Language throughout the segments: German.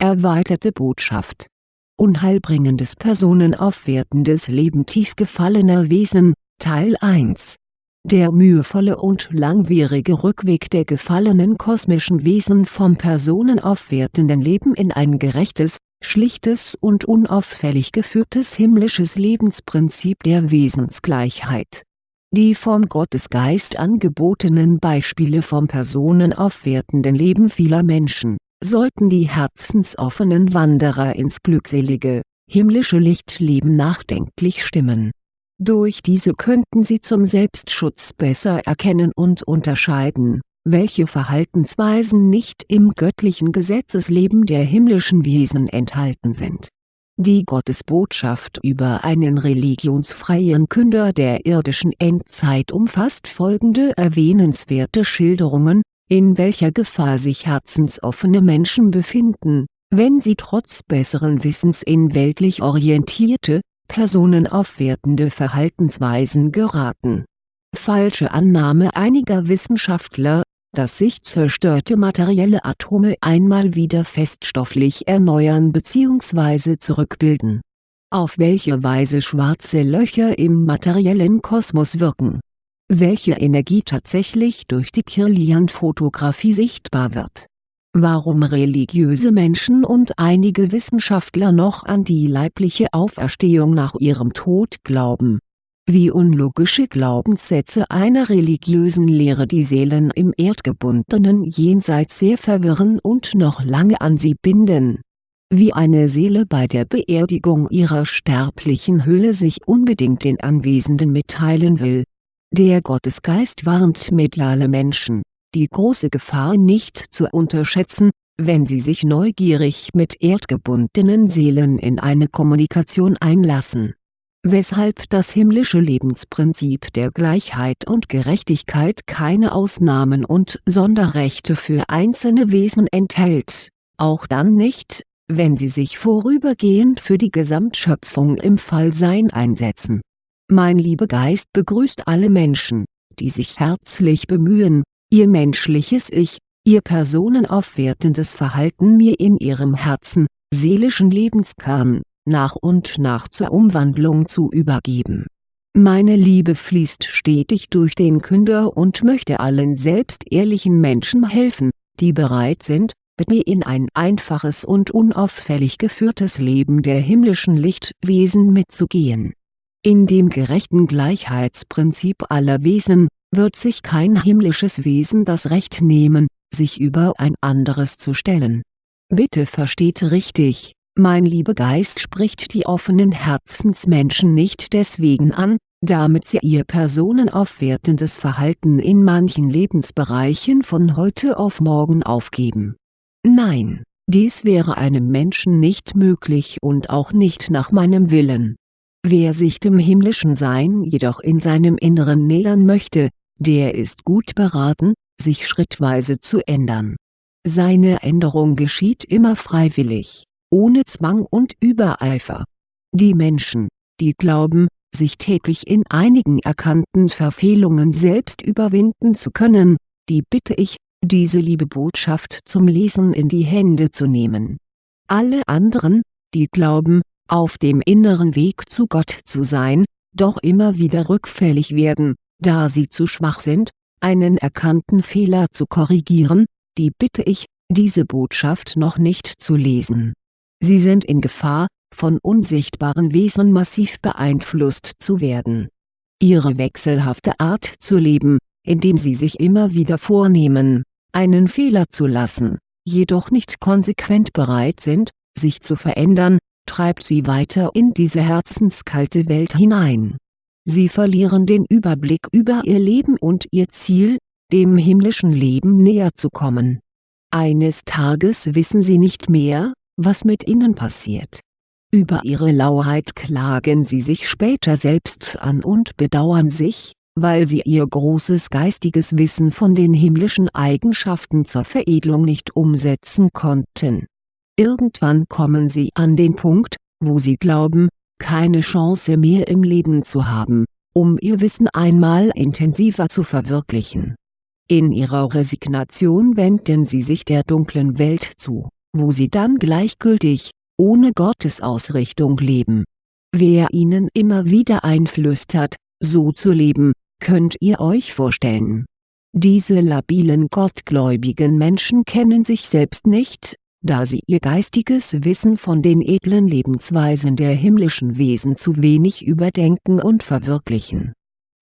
Erweiterte Botschaft. Unheilbringendes personenaufwertendes Leben tief gefallener Wesen, Teil 1 Der mühevolle und langwierige Rückweg der gefallenen kosmischen Wesen vom personenaufwertenden Leben in ein gerechtes, schlichtes und unauffällig geführtes himmlisches Lebensprinzip der Wesensgleichheit. Die vom Gottesgeist angebotenen Beispiele vom personenaufwertenden Leben vieler Menschen, sollten die herzensoffenen Wanderer ins glückselige, himmlische Lichtleben nachdenklich stimmen. Durch diese könnten sie zum Selbstschutz besser erkennen und unterscheiden, welche Verhaltensweisen nicht im göttlichen Gesetzesleben der himmlischen Wesen enthalten sind die Gottesbotschaft über einen religionsfreien Künder der irdischen Endzeit umfasst folgende erwähnenswerte Schilderungen, in welcher Gefahr sich herzensoffene Menschen befinden, wenn sie trotz besseren Wissens in weltlich orientierte, personenaufwertende Verhaltensweisen geraten. Falsche Annahme einiger Wissenschaftler dass sich zerstörte materielle Atome einmal wieder feststofflich erneuern bzw. zurückbilden. Auf welche Weise schwarze Löcher im materiellen Kosmos wirken. Welche Energie tatsächlich durch die Kirlian-Fotografie sichtbar wird. Warum religiöse Menschen und einige Wissenschaftler noch an die leibliche Auferstehung nach ihrem Tod glauben wie unlogische Glaubenssätze einer religiösen Lehre die Seelen im erdgebundenen Jenseits sehr verwirren und noch lange an sie binden. Wie eine Seele bei der Beerdigung ihrer sterblichen Hülle sich unbedingt den Anwesenden mitteilen will. Der Gottesgeist warnt mediale Menschen, die große Gefahr nicht zu unterschätzen, wenn sie sich neugierig mit erdgebundenen Seelen in eine Kommunikation einlassen weshalb das himmlische Lebensprinzip der Gleichheit und Gerechtigkeit keine Ausnahmen und Sonderrechte für einzelne Wesen enthält, auch dann nicht, wenn sie sich vorübergehend für die Gesamtschöpfung im Fallsein einsetzen. Mein Liebegeist begrüßt alle Menschen, die sich herzlich bemühen, ihr menschliches Ich, ihr personenaufwertendes Verhalten mir in ihrem Herzen, seelischen Lebenskern, nach und nach zur Umwandlung zu übergeben. Meine Liebe fließt stetig durch den Künder und möchte allen selbstehrlichen Menschen helfen, die bereit sind, mit mir in ein einfaches und unauffällig geführtes Leben der himmlischen Lichtwesen mitzugehen. In dem gerechten Gleichheitsprinzip aller Wesen, wird sich kein himmlisches Wesen das Recht nehmen, sich über ein anderes zu stellen. Bitte versteht richtig, mein Liebegeist spricht die offenen Herzensmenschen nicht deswegen an, damit sie ihr personenaufwertendes Verhalten in manchen Lebensbereichen von heute auf morgen aufgeben. Nein, dies wäre einem Menschen nicht möglich und auch nicht nach meinem Willen. Wer sich dem himmlischen Sein jedoch in seinem Inneren nähern möchte, der ist gut beraten, sich schrittweise zu ändern. Seine Änderung geschieht immer freiwillig ohne Zwang und Übereifer. Die Menschen, die glauben, sich täglich in einigen erkannten Verfehlungen selbst überwinden zu können, die bitte ich, diese liebe Botschaft zum Lesen in die Hände zu nehmen. Alle anderen, die glauben, auf dem inneren Weg zu Gott zu sein, doch immer wieder rückfällig werden, da sie zu schwach sind, einen erkannten Fehler zu korrigieren, die bitte ich, diese Botschaft noch nicht zu lesen Sie sind in Gefahr, von unsichtbaren Wesen massiv beeinflusst zu werden. Ihre wechselhafte Art zu leben, indem sie sich immer wieder vornehmen, einen Fehler zu lassen, jedoch nicht konsequent bereit sind, sich zu verändern, treibt sie weiter in diese herzenskalte Welt hinein. Sie verlieren den Überblick über ihr Leben und ihr Ziel, dem himmlischen Leben näher zu kommen. Eines Tages wissen sie nicht mehr, was mit ihnen passiert. Über ihre Lauheit klagen sie sich später selbst an und bedauern sich, weil sie ihr großes geistiges Wissen von den himmlischen Eigenschaften zur Veredelung nicht umsetzen konnten. Irgendwann kommen sie an den Punkt, wo sie glauben, keine Chance mehr im Leben zu haben, um ihr Wissen einmal intensiver zu verwirklichen. In ihrer Resignation wenden sie sich der dunklen Welt zu wo sie dann gleichgültig, ohne Gottesausrichtung leben. Wer ihnen immer wieder einflüstert, so zu leben, könnt ihr euch vorstellen. Diese labilen gottgläubigen Menschen kennen sich selbst nicht, da sie ihr geistiges Wissen von den edlen Lebensweisen der himmlischen Wesen zu wenig überdenken und verwirklichen.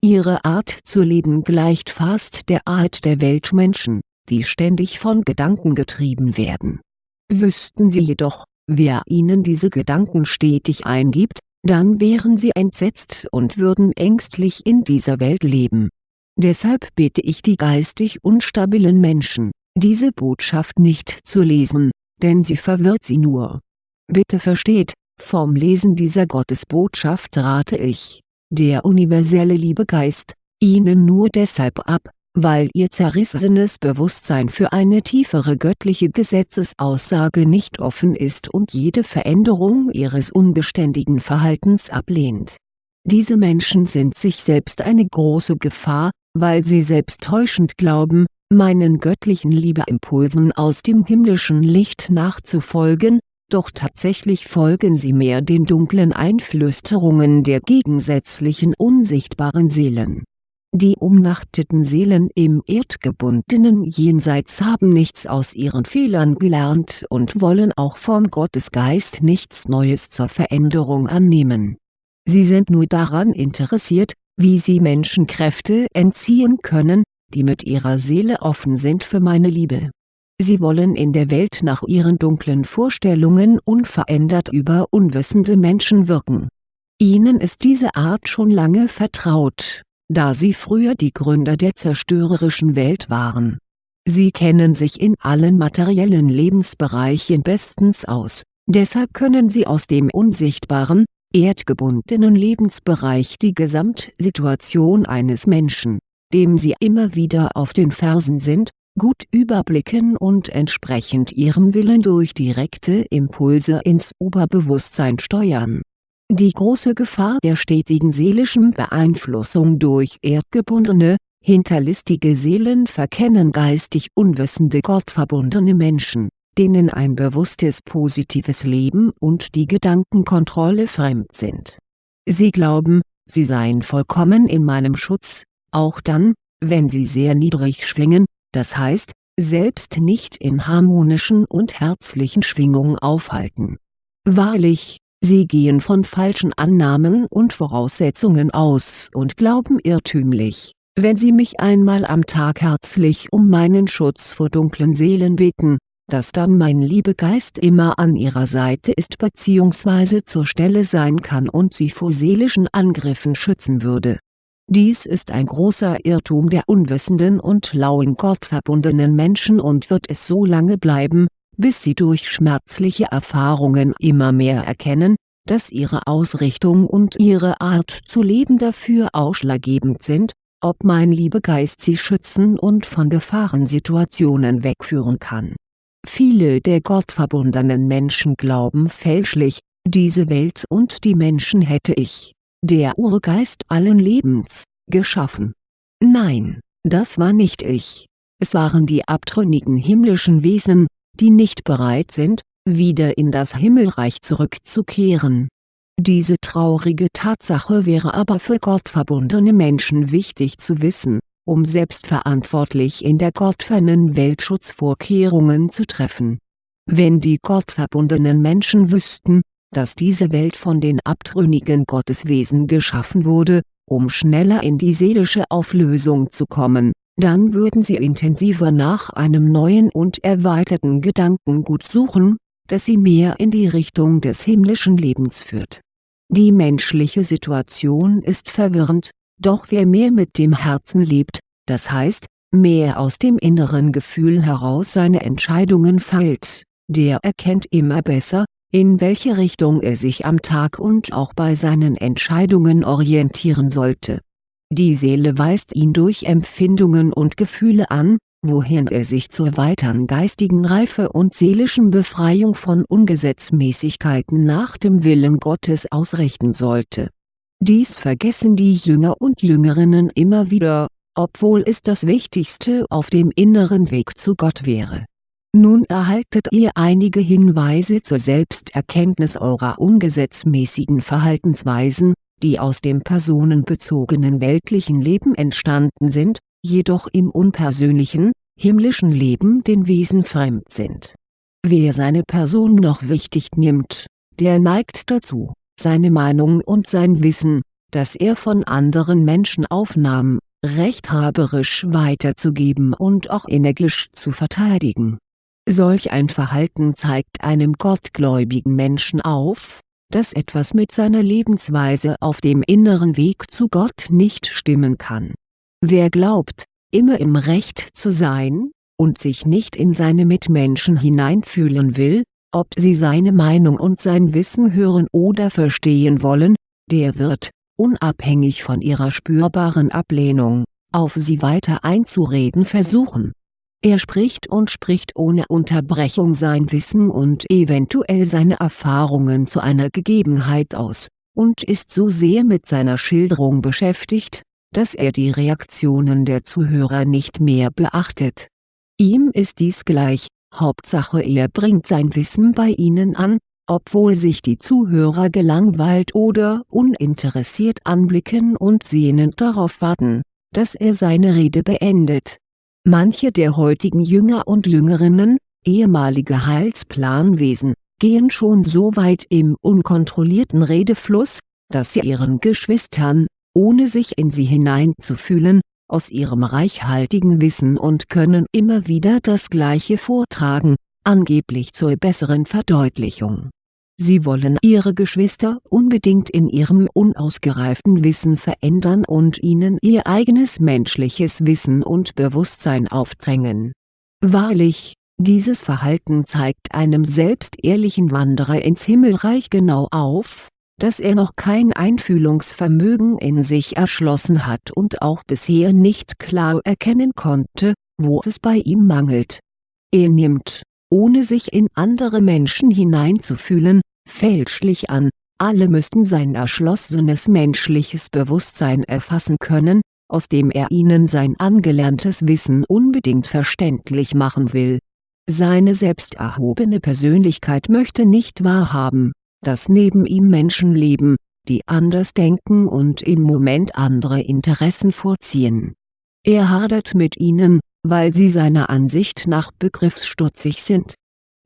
Ihre Art zu leben gleicht fast der Art der Weltmenschen, die ständig von Gedanken getrieben werden. Wüssten sie jedoch, wer ihnen diese Gedanken stetig eingibt, dann wären sie entsetzt und würden ängstlich in dieser Welt leben. Deshalb bitte ich die geistig unstabilen Menschen, diese Botschaft nicht zu lesen, denn sie verwirrt sie nur. Bitte versteht, vom Lesen dieser Gottesbotschaft rate ich, der universelle Liebegeist, Ihnen nur deshalb ab, weil Ihr zerrissenes Bewusstsein für eine tiefere göttliche Gesetzesaussage nicht offen ist und jede Veränderung Ihres unbeständigen Verhaltens ablehnt. Diese Menschen sind sich selbst eine große Gefahr, weil sie selbst täuschend glauben, meinen göttlichen Liebeimpulsen aus dem himmlischen Licht nachzufolgen, doch tatsächlich folgen sie mehr den dunklen Einflüsterungen der gegensätzlichen unsichtbaren Seelen. Die umnachteten Seelen im erdgebundenen Jenseits haben nichts aus ihren Fehlern gelernt und wollen auch vom Gottesgeist nichts Neues zur Veränderung annehmen. Sie sind nur daran interessiert, wie sie Menschen Kräfte entziehen können, die mit ihrer Seele offen sind für meine Liebe. Sie wollen in der Welt nach ihren dunklen Vorstellungen unverändert über unwissende Menschen wirken. Ihnen ist diese Art schon lange vertraut, da sie früher die Gründer der zerstörerischen Welt waren. Sie kennen sich in allen materiellen Lebensbereichen bestens aus, deshalb können sie aus dem unsichtbaren, erdgebundenen Lebensbereich die Gesamtsituation eines Menschen, dem sie immer wieder auf den Fersen sind, gut überblicken und entsprechend ihrem Willen durch direkte Impulse ins Oberbewusstsein steuern. Die große Gefahr der stetigen seelischen Beeinflussung durch erdgebundene, hinterlistige Seelen verkennen geistig unwissende gottverbundene Menschen denen ein bewusstes positives Leben und die Gedankenkontrolle fremd sind. Sie glauben, sie seien vollkommen in meinem Schutz, auch dann, wenn sie sehr niedrig schwingen, das heißt, selbst nicht in harmonischen und herzlichen Schwingungen aufhalten. Wahrlich, sie gehen von falschen Annahmen und Voraussetzungen aus und glauben irrtümlich, wenn sie mich einmal am Tag herzlich um meinen Schutz vor dunklen Seelen bitten, dass dann mein Liebegeist immer an ihrer Seite ist bzw. zur Stelle sein kann und sie vor seelischen Angriffen schützen würde. Dies ist ein großer Irrtum der unwissenden und lauen gottverbundenen Menschen und wird es so lange bleiben, bis sie durch schmerzliche Erfahrungen immer mehr erkennen, dass ihre Ausrichtung und ihre Art zu leben dafür ausschlaggebend sind, ob mein Liebegeist sie schützen und von Gefahrensituationen wegführen kann. Viele der gottverbundenen Menschen glauben fälschlich, diese Welt und die Menschen hätte ich, der Urgeist allen Lebens, geschaffen. Nein, das war nicht ich. Es waren die abtrünnigen himmlischen Wesen, die nicht bereit sind, wieder in das Himmelreich zurückzukehren. Diese traurige Tatsache wäre aber für gottverbundene Menschen wichtig zu wissen, um selbstverantwortlich in der gottfernen Welt Schutzvorkehrungen zu treffen. Wenn die gottverbundenen Menschen wüssten, dass diese Welt von den abtrünnigen Gotteswesen geschaffen wurde, um schneller in die seelische Auflösung zu kommen, dann würden sie intensiver nach einem neuen und erweiterten Gedankengut suchen, das sie mehr in die Richtung des himmlischen Lebens führt. Die menschliche Situation ist verwirrend, doch wer mehr mit dem Herzen lebt, das heißt, mehr aus dem inneren Gefühl heraus seine Entscheidungen fällt, der erkennt immer besser, in welche Richtung er sich am Tag und auch bei seinen Entscheidungen orientieren sollte. Die Seele weist ihn durch Empfindungen und Gefühle an, wohin er sich zur weiteren geistigen Reife und seelischen Befreiung von Ungesetzmäßigkeiten nach dem Willen Gottes ausrichten sollte dies vergessen die Jünger und Jüngerinnen immer wieder, obwohl es das Wichtigste auf dem inneren Weg zu Gott wäre. Nun erhaltet ihr einige Hinweise zur Selbsterkenntnis eurer ungesetzmäßigen Verhaltensweisen, die aus dem personenbezogenen weltlichen Leben entstanden sind, jedoch im unpersönlichen, himmlischen Leben den Wesen fremd sind. Wer seine Person noch wichtig nimmt, der neigt dazu, seine Meinung und sein Wissen, das er von anderen Menschen aufnahm, rechthaberisch weiterzugeben und auch energisch zu verteidigen. Solch ein Verhalten zeigt einem gottgläubigen Menschen auf, dass etwas mit seiner Lebensweise auf dem inneren Weg zu Gott nicht stimmen kann. Wer glaubt, immer im Recht zu sein, und sich nicht in seine Mitmenschen hineinfühlen will, ob sie seine Meinung und sein Wissen hören oder verstehen wollen, der wird, unabhängig von ihrer spürbaren Ablehnung, auf sie weiter einzureden versuchen. Er spricht und spricht ohne Unterbrechung sein Wissen und eventuell seine Erfahrungen zu einer Gegebenheit aus, und ist so sehr mit seiner Schilderung beschäftigt, dass er die Reaktionen der Zuhörer nicht mehr beachtet. Ihm ist dies gleich, Hauptsache er bringt sein Wissen bei ihnen an, obwohl sich die Zuhörer gelangweilt oder uninteressiert anblicken und sehnend darauf warten, dass er seine Rede beendet. Manche der heutigen Jünger und Jüngerinnen, ehemalige Heilsplanwesen, gehen schon so weit im unkontrollierten Redefluss, dass sie ihren Geschwistern, ohne sich in sie hineinzufühlen, aus ihrem reichhaltigen Wissen und Können immer wieder das Gleiche vortragen, angeblich zur besseren Verdeutlichung Sie wollen ihre Geschwister unbedingt in ihrem unausgereiften Wissen verändern und ihnen ihr eigenes menschliches Wissen und Bewusstsein aufdrängen. Wahrlich, dieses Verhalten zeigt einem selbst ehrlichen Wanderer ins Himmelreich genau auf, dass er noch kein Einfühlungsvermögen in sich erschlossen hat und auch bisher nicht klar erkennen konnte, wo es bei ihm mangelt. Er nimmt, ohne sich in andere Menschen hineinzufühlen, fälschlich an, alle müssten sein erschlossenes menschliches Bewusstsein erfassen können, aus dem er ihnen sein angelerntes Wissen unbedingt verständlich machen will. Seine selbst erhobene Persönlichkeit möchte nicht wahrhaben, dass neben ihm Menschen leben, die anders denken und im Moment andere Interessen vorziehen. Er hadert mit ihnen, weil sie seiner Ansicht nach begriffsstutzig sind.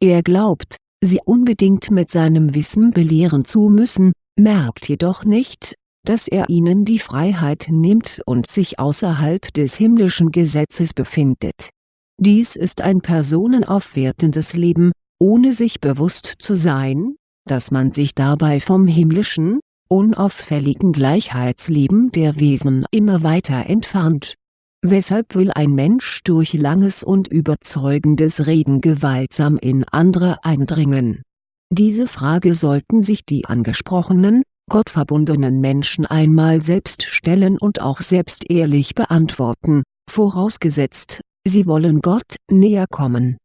Er glaubt, sie unbedingt mit seinem Wissen belehren zu müssen, merkt jedoch nicht, dass er ihnen die Freiheit nimmt und sich außerhalb des himmlischen Gesetzes befindet. Dies ist ein personenaufwertendes Leben, ohne sich bewusst zu sein, dass man sich dabei vom himmlischen, unauffälligen Gleichheitsleben der Wesen immer weiter entfernt Weshalb will ein Mensch durch langes und überzeugendes Reden gewaltsam in andere eindringen? Diese Frage sollten sich die angesprochenen, gottverbundenen Menschen einmal selbst stellen und auch selbst ehrlich beantworten, vorausgesetzt, sie wollen Gott näher kommen.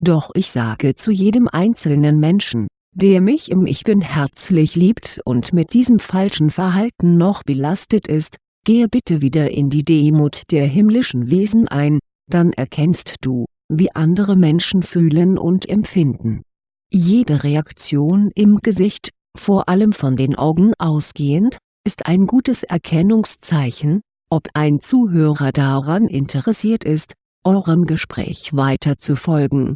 Doch ich sage zu jedem einzelnen Menschen, der mich im Ich Bin herzlich liebt und mit diesem falschen Verhalten noch belastet ist, Gehe bitte wieder in die Demut der himmlischen Wesen ein, dann erkennst du, wie andere Menschen fühlen und empfinden. Jede Reaktion im Gesicht, vor allem von den Augen ausgehend, ist ein gutes Erkennungszeichen, ob ein Zuhörer daran interessiert ist, eurem Gespräch weiter zu folgen.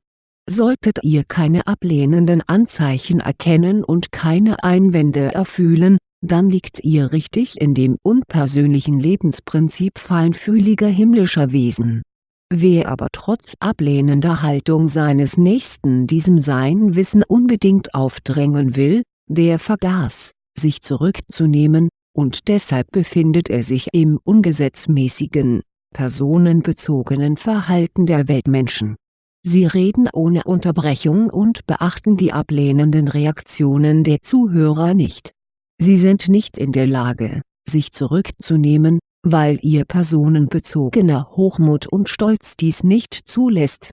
Solltet ihr keine ablehnenden Anzeichen erkennen und keine Einwände erfühlen, dann liegt ihr richtig in dem unpersönlichen Lebensprinzip feinfühliger himmlischer Wesen. Wer aber trotz ablehnender Haltung seines Nächsten diesem sein Wissen unbedingt aufdrängen will, der vergaß, sich zurückzunehmen, und deshalb befindet er sich im ungesetzmäßigen, personenbezogenen Verhalten der Weltmenschen. Sie reden ohne Unterbrechung und beachten die ablehnenden Reaktionen der Zuhörer nicht Sie sind nicht in der Lage, sich zurückzunehmen, weil ihr personenbezogener Hochmut und Stolz dies nicht zulässt.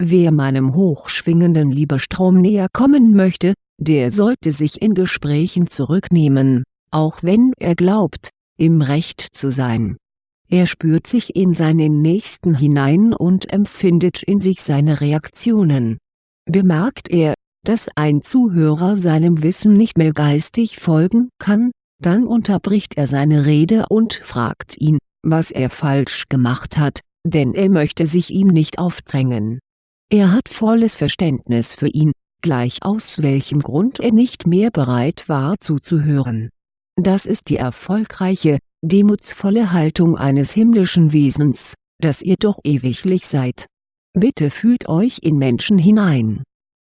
Wer meinem hochschwingenden Liebestrom näher kommen möchte, der sollte sich in Gesprächen zurücknehmen, auch wenn er glaubt, im Recht zu sein. er spürt sich in seinen Nächsten hinein und empfindet in sich seine Reaktionen. Bemerkt er, dass ein Zuhörer seinem Wissen nicht mehr geistig folgen kann, dann unterbricht er seine Rede und fragt ihn, was er falsch gemacht hat, denn er möchte sich ihm nicht aufdrängen. Er hat volles Verständnis für ihn, gleich aus welchem Grund er nicht mehr bereit war zuzuhören. Das ist die erfolgreiche, demutsvolle Haltung eines himmlischen Wesens, das ihr doch ewiglich seid. Bitte fühlt euch in Menschen hinein.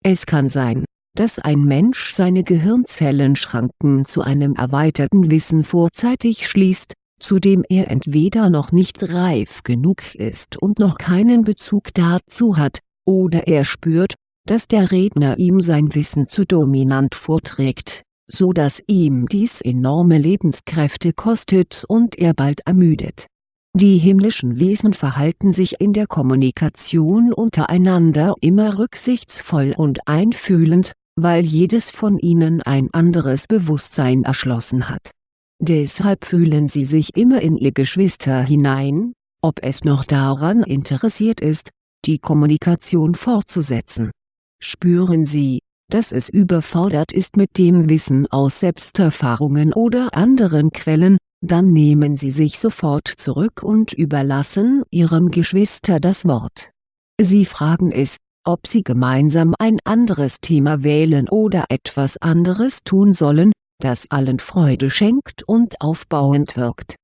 Es kann sein, dass ein Mensch seine Gehirnzellenschranken zu einem erweiterten Wissen vorzeitig schließt, zu dem er entweder noch nicht reif genug ist und noch keinen Bezug dazu hat, oder er spürt, dass der Redner ihm sein Wissen zu dominant vorträgt, so dass ihm dies enorme Lebenskräfte kostet und er bald ermüdet. Die himmlischen Wesen verhalten sich in der Kommunikation untereinander immer rücksichtsvoll und einfühlend, weil jedes von ihnen ein anderes Bewusstsein erschlossen hat. Deshalb fühlen sie sich immer in ihr Geschwister hinein, ob es noch daran interessiert ist, die Kommunikation fortzusetzen. Spüren Sie, dass es überfordert ist mit dem Wissen aus Selbsterfahrungen oder anderen Quellen, dann nehmen Sie sich sofort zurück und überlassen Ihrem Geschwister das Wort. Sie fragen es, ob Sie gemeinsam ein anderes Thema wählen oder etwas anderes tun sollen, das allen Freude schenkt und aufbauend wirkt.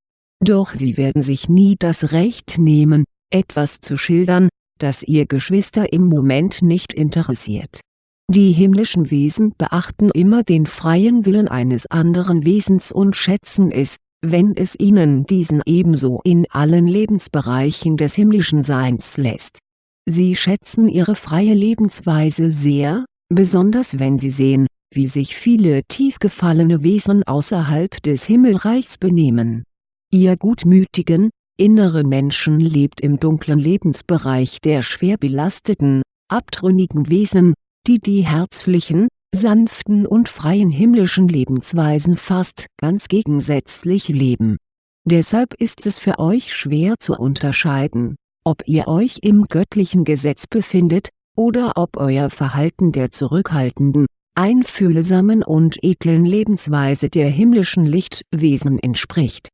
Doch Sie werden sich nie das Recht nehmen, etwas zu schildern, das Ihr Geschwister im Moment nicht interessiert die himmlischen Wesen beachten immer den freien Willen eines anderen Wesens und schätzen es, wenn es ihnen diesen ebenso in allen Lebensbereichen des himmlischen Seins lässt. Sie schätzen ihre freie Lebensweise sehr, besonders wenn sie sehen, wie sich viele tief gefallene Wesen außerhalb des Himmelreichs benehmen. Ihr gutmütigen, inneren Menschen lebt im dunklen Lebensbereich der schwer belasteten, abtrünnigen Wesen, die die herzlichen, sanften und freien himmlischen Lebensweisen fast ganz gegensätzlich leben. Deshalb ist es für euch schwer zu unterscheiden, ob ihr euch im göttlichen Gesetz befindet, oder ob euer Verhalten der zurückhaltenden, einfühlsamen und edlen Lebensweise der himmlischen Lichtwesen entspricht.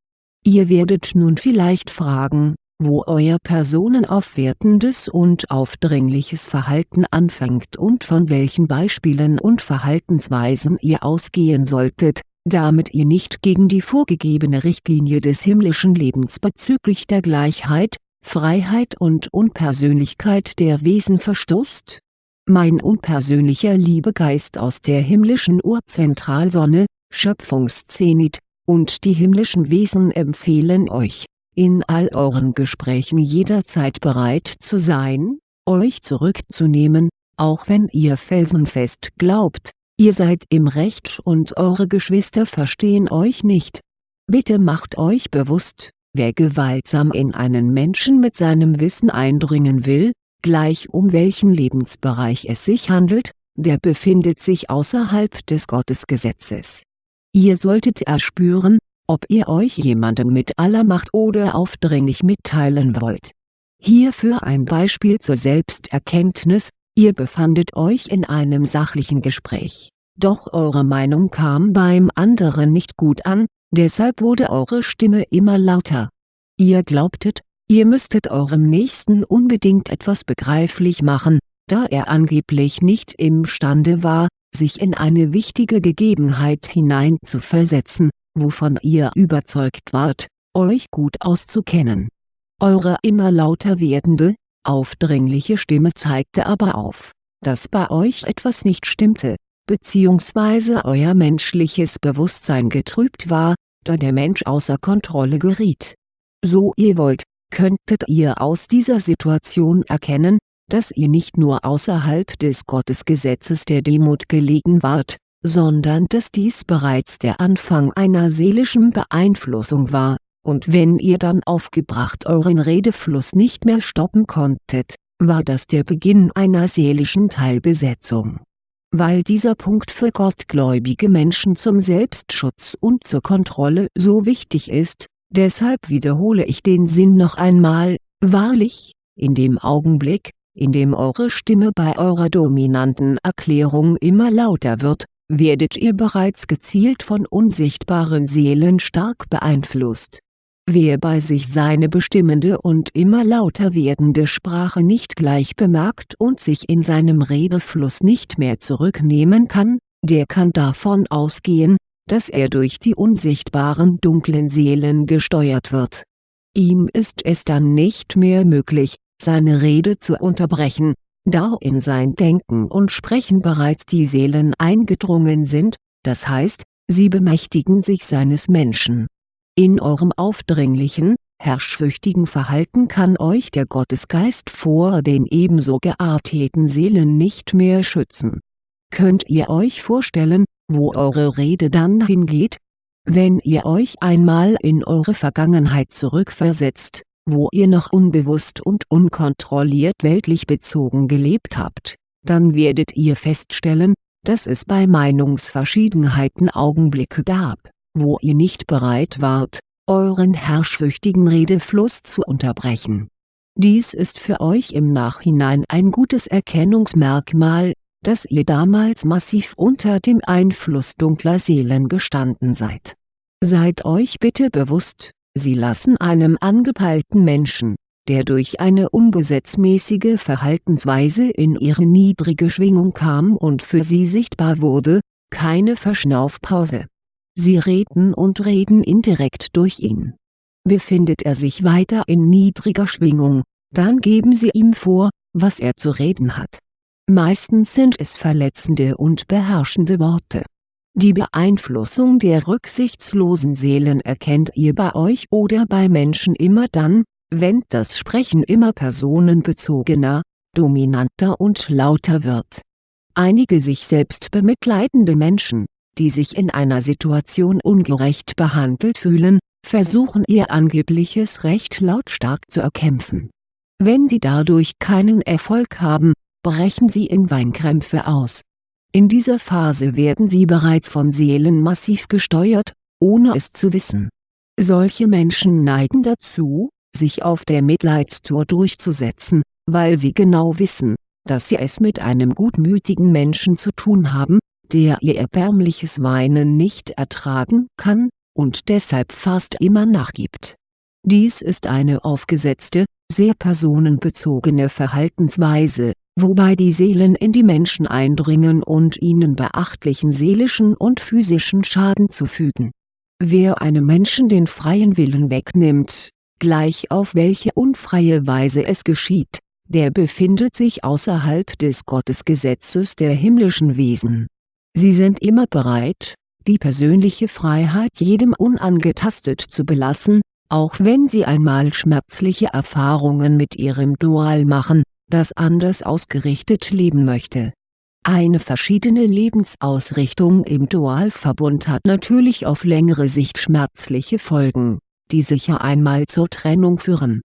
Ihr werdet nun vielleicht fragen, wo euer personenaufwertendes und aufdringliches Verhalten anfängt und von welchen Beispielen und Verhaltensweisen ihr ausgehen solltet, damit ihr nicht gegen die vorgegebene Richtlinie des himmlischen Lebens bezüglich der Gleichheit, Freiheit und Unpersönlichkeit der Wesen verstoßt? Mein unpersönlicher Liebegeist aus der himmlischen Urzentralsonne, Schöpfungszenit, und die himmlischen Wesen empfehlen euch in all euren Gesprächen jederzeit bereit zu sein, euch zurückzunehmen, auch wenn ihr felsenfest glaubt, ihr seid im Recht und eure Geschwister verstehen euch nicht. Bitte macht euch bewusst, wer gewaltsam in einen Menschen mit seinem Wissen eindringen will, gleich um welchen Lebensbereich es sich handelt, der befindet sich außerhalb des Gottesgesetzes. Ihr solltet erspüren, ob ihr euch jemandem mit aller Macht oder aufdringlich mitteilen wollt. Hierfür ein Beispiel zur Selbsterkenntnis, ihr befandet euch in einem sachlichen Gespräch, doch eure Meinung kam beim anderen nicht gut an, deshalb wurde eure Stimme immer lauter. Ihr glaubtet, ihr müsstet eurem Nächsten unbedingt etwas begreiflich machen, da er angeblich nicht imstande war, sich in eine wichtige Gegebenheit hineinzuversetzen, wovon ihr überzeugt wart, euch gut auszukennen. Eure immer lauter werdende, aufdringliche Stimme zeigte aber auf, dass bei euch etwas nicht stimmte, bzw. euer menschliches Bewusstsein getrübt war, da der Mensch außer Kontrolle geriet. So ihr wollt, könntet ihr aus dieser Situation erkennen, dass ihr nicht nur außerhalb des Gottesgesetzes der Demut gelegen wart, sondern dass dies bereits der Anfang einer seelischen Beeinflussung war, und wenn ihr dann aufgebracht euren Redefluss nicht mehr stoppen konntet, war das der Beginn einer seelischen Teilbesetzung. Weil dieser Punkt für gottgläubige Menschen zum Selbstschutz und zur Kontrolle so wichtig ist, Deshalb wiederhole ich den Sinn noch einmal, wahrlich, in dem Augenblick, in dem eure Stimme bei eurer dominanten Erklärung immer lauter wird, werdet ihr bereits gezielt von unsichtbaren Seelen stark beeinflusst. Wer bei sich seine bestimmende und immer lauter werdende Sprache nicht gleich bemerkt und sich in seinem Redefluss nicht mehr zurücknehmen kann, der kann davon ausgehen, dass er durch die unsichtbaren dunklen Seelen gesteuert wird. Ihm ist es dann nicht mehr möglich, seine Rede zu unterbrechen, da in sein Denken und Sprechen bereits die Seelen eingedrungen sind, das heißt, sie bemächtigen sich seines Menschen. In eurem aufdringlichen, herrschsüchtigen Verhalten kann euch der Gottesgeist vor den ebenso gearteten Seelen nicht mehr schützen. Könnt ihr euch vorstellen, wo eure Rede dann hingeht? Wenn ihr euch einmal in eure Vergangenheit zurückversetzt, wo ihr noch unbewusst und unkontrolliert weltlich bezogen gelebt habt, dann werdet ihr feststellen, dass es bei Meinungsverschiedenheiten Augenblicke gab, wo ihr nicht bereit wart, euren herrschsüchtigen Redefluss zu unterbrechen. Dies ist für euch im Nachhinein ein gutes Erkennungsmerkmal, dass ihr damals massiv unter dem Einfluss dunkler Seelen gestanden seid. Seid euch bitte bewusst, Sie lassen einem angepeilten Menschen, der durch eine ungesetzmäßige Verhaltensweise in ihre niedrige Schwingung kam und für sie sichtbar wurde, keine Verschnaufpause. Sie reden und reden indirekt durch ihn. Befindet er sich weiter in niedriger Schwingung, dann geben sie ihm vor, was er zu reden hat. Meistens sind es verletzende und beherrschende Worte die Beeinflussung der rücksichtslosen Seelen erkennt ihr bei euch oder bei Menschen immer dann, wenn das Sprechen immer personenbezogener, dominanter und lauter wird. Einige sich selbst bemitleidende Menschen, die sich in einer Situation ungerecht behandelt fühlen, versuchen ihr angebliches Recht lautstark zu erkämpfen. Wenn sie dadurch keinen Erfolg haben, brechen sie in Weinkrämpfe aus in dieser Phase werden sie bereits von Seelen massiv gesteuert, ohne es zu wissen. Solche Menschen neigen dazu, sich auf der Mitleidstour durchzusetzen, weil sie genau wissen, dass sie es mit einem gutmütigen Menschen zu tun haben, der ihr erbärmliches Weinen nicht ertragen kann, und deshalb fast immer nachgibt. Dies ist eine aufgesetzte, sehr personenbezogene Verhaltensweise, wobei die Seelen in die Menschen eindringen und ihnen beachtlichen seelischen und physischen Schaden zufügen. Wer einem Menschen den freien Willen wegnimmt, gleich auf welche unfreie Weise es geschieht, der befindet sich außerhalb des Gottesgesetzes der himmlischen Wesen. Sie sind immer bereit, die persönliche Freiheit jedem unangetastet zu belassen, auch wenn sie einmal schmerzliche Erfahrungen mit ihrem Dual machen, das anders ausgerichtet leben möchte. Eine verschiedene Lebensausrichtung im Dualverbund hat natürlich auf längere Sicht schmerzliche Folgen, die sicher einmal zur Trennung führen.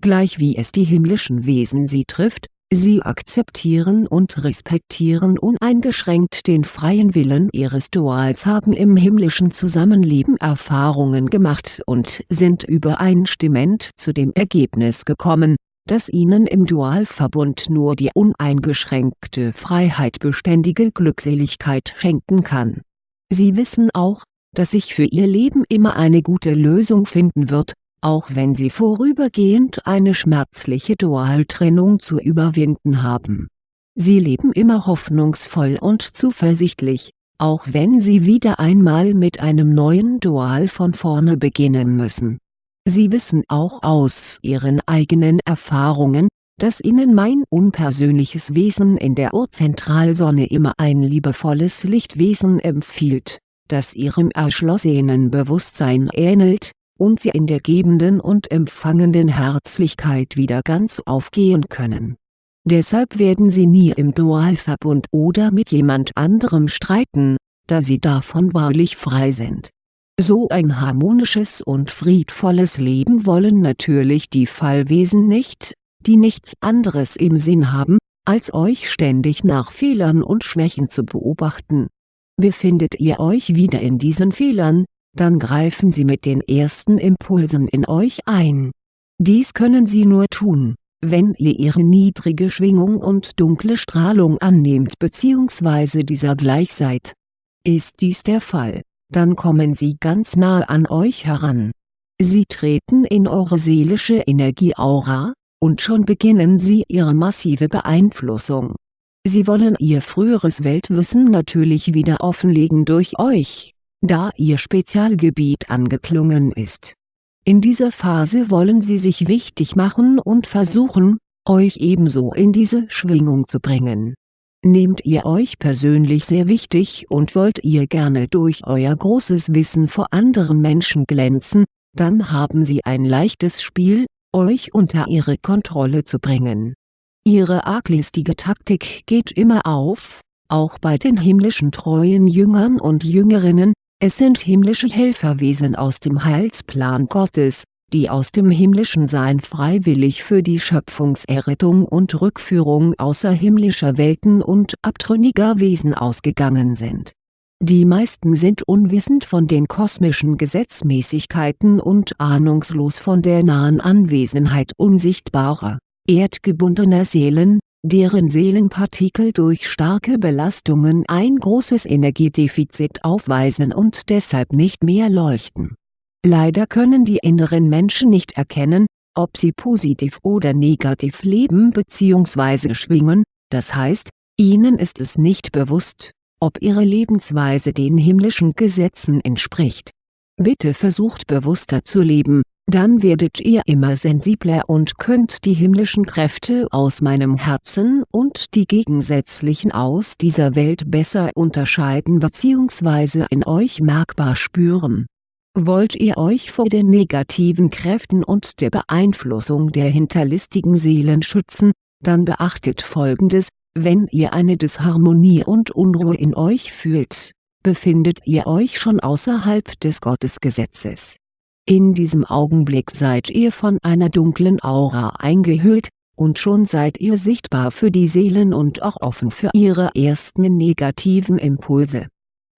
Gleich wie es die himmlischen Wesen sie trifft, sie akzeptieren und respektieren uneingeschränkt den freien Willen ihres Duals haben im himmlischen Zusammenleben Erfahrungen gemacht und sind übereinstimmend zu dem Ergebnis gekommen, das ihnen im Dualverbund nur die uneingeschränkte Freiheit beständige Glückseligkeit schenken kann. Sie wissen auch, dass sich für ihr Leben immer eine gute Lösung finden wird, auch wenn sie vorübergehend eine schmerzliche Dualtrennung zu überwinden haben. Sie leben immer hoffnungsvoll und zuversichtlich, auch wenn sie wieder einmal mit einem neuen Dual von vorne beginnen müssen Sie wissen auch aus ihren eigenen Erfahrungen, dass ihnen mein unpersönliches Wesen in der Urzentralsonne immer ein liebevolles Lichtwesen empfiehlt, das ihrem erschlossenen Bewusstsein ähnelt, und sie in der gebenden und empfangenden Herzlichkeit wieder ganz aufgehen können. Deshalb werden sie nie im Dualverbund oder mit jemand anderem streiten, da sie davon wahrlich frei sind so ein harmonisches und friedvolles Leben wollen natürlich die Fallwesen nicht, die nichts anderes im Sinn haben, als euch ständig nach Fehlern und Schwächen zu beobachten. Befindet ihr euch wieder in diesen Fehlern, dann greifen Sie mit den ersten Impulsen in euch ein. Dies können Sie nur tun, wenn ihr ihre niedrige Schwingung und dunkle Strahlung annehmt bzw. dieser gleich seid. Ist dies der Fall, dann kommen sie ganz nahe an euch heran. Sie treten in eure seelische Energieaura, und schon beginnen sie ihre massive Beeinflussung. Sie wollen ihr früheres Weltwissen natürlich wieder offenlegen durch euch, da ihr Spezialgebiet angeklungen ist. In dieser Phase wollen sie sich wichtig machen und versuchen, euch ebenso in diese Schwingung zu bringen. Nehmt ihr euch persönlich sehr wichtig und wollt ihr gerne durch euer großes Wissen vor anderen Menschen glänzen, dann haben sie ein leichtes Spiel, euch unter ihre Kontrolle zu bringen. Ihre arglistige Taktik geht immer auf, auch bei den himmlischen treuen Jüngern und Jüngerinnen, es sind himmlische Helferwesen aus dem Heilsplan Gottes, die aus dem himmlischen Sein freiwillig für die Schöpfungserrettung und Rückführung außerhimmlischer Welten und abtrünniger Wesen ausgegangen sind die meisten sind unwissend von den kosmischen Gesetzmäßigkeiten und ahnungslos von der nahen Anwesenheit unsichtbarer, erdgebundener Seelen, deren Seelenpartikel durch starke Belastungen ein großes Energiedefizit aufweisen und deshalb nicht mehr leuchten. Leider können die inneren Menschen nicht erkennen, ob sie positiv oder negativ leben bzw. schwingen, das heißt, ihnen ist es nicht bewusst ob ihre Lebensweise den himmlischen Gesetzen entspricht. Bitte versucht bewusster zu leben, dann werdet ihr immer sensibler und könnt die himmlischen Kräfte aus meinem Herzen und die gegensätzlichen aus dieser Welt besser unterscheiden bzw. in euch merkbar spüren. Wollt ihr euch vor den negativen Kräften und der Beeinflussung der hinterlistigen Seelen schützen, dann beachtet folgendes, wenn ihr eine Disharmonie und Unruhe in euch fühlt, befindet ihr euch schon außerhalb des Gottesgesetzes. In diesem Augenblick seid ihr von einer dunklen Aura eingehüllt, und schon seid ihr sichtbar für die Seelen und auch offen für ihre ersten negativen Impulse.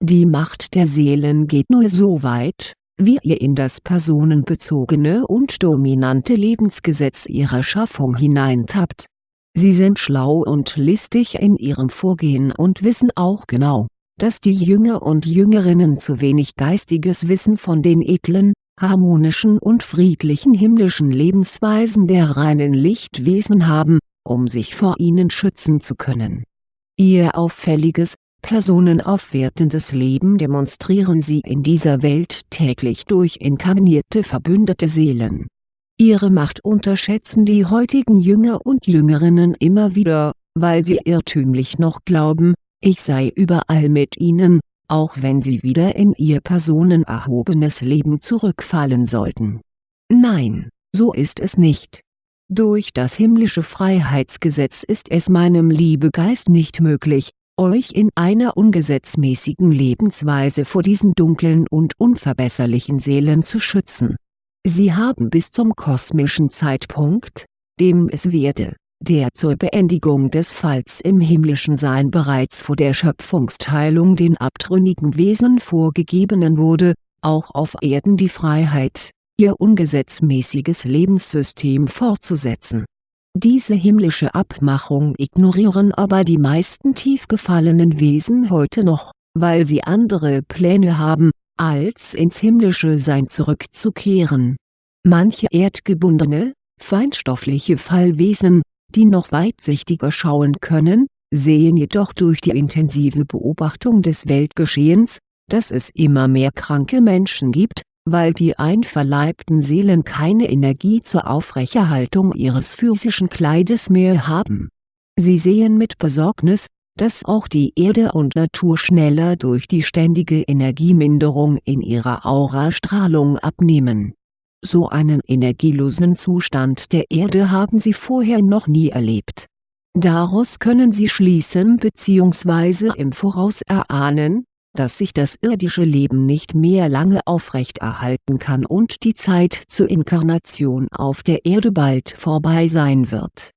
Die Macht der Seelen geht nur so weit, wie ihr in das personenbezogene und dominante Lebensgesetz ihrer Schaffung hineintappt Sie sind schlau und listig in ihrem Vorgehen und wissen auch genau, dass die Jünger und Jüngerinnen zu wenig geistiges Wissen von den edlen, harmonischen und friedlichen himmlischen Lebensweisen der reinen Lichtwesen haben, um sich vor ihnen schützen zu können. Ihr auffälliges, personenaufwertendes Leben demonstrieren sie in dieser Welt täglich durch inkarnierte verbündete Seelen Ihre Macht unterschätzen die heutigen Jünger und Jüngerinnen immer wieder, weil sie irrtümlich noch glauben, ich sei überall mit ihnen, auch wenn sie wieder in ihr personenerhobenes Leben zurückfallen sollten. Nein, so ist es nicht. Durch das himmlische Freiheitsgesetz ist es meinem Liebegeist nicht möglich, euch in einer ungesetzmäßigen Lebensweise vor diesen dunklen und unverbesserlichen Seelen zu schützen Sie haben bis zum kosmischen Zeitpunkt, dem es werde, der zur Beendigung des Falls im himmlischen Sein bereits vor der Schöpfungsteilung den abtrünnigen Wesen vorgegebenen wurde, auch auf Erden die Freiheit, ihr ungesetzmäßiges Lebenssystem fortzusetzen. Diese himmlische Abmachung ignorieren aber die meisten tief gefallenen Wesen heute noch, weil sie andere Pläne haben, als ins himmlische Sein zurückzukehren. Manche erdgebundene, feinstoffliche Fallwesen, die noch weitsichtiger schauen können, sehen jedoch durch die intensive Beobachtung des Weltgeschehens, dass es immer mehr kranke Menschen gibt, weil die einverleibten Seelen keine Energie zur Aufrechterhaltung ihres physischen Kleides mehr haben. Sie sehen mit Besorgnis, dass auch die Erde und Natur schneller durch die ständige Energieminderung in ihrer Aurastrahlung abnehmen. So einen energielosen Zustand der Erde haben sie vorher noch nie erlebt. Daraus können sie schließen bzw. im Voraus erahnen, dass sich das irdische Leben nicht mehr lange aufrechterhalten kann und die Zeit zur Inkarnation auf der Erde bald vorbei sein wird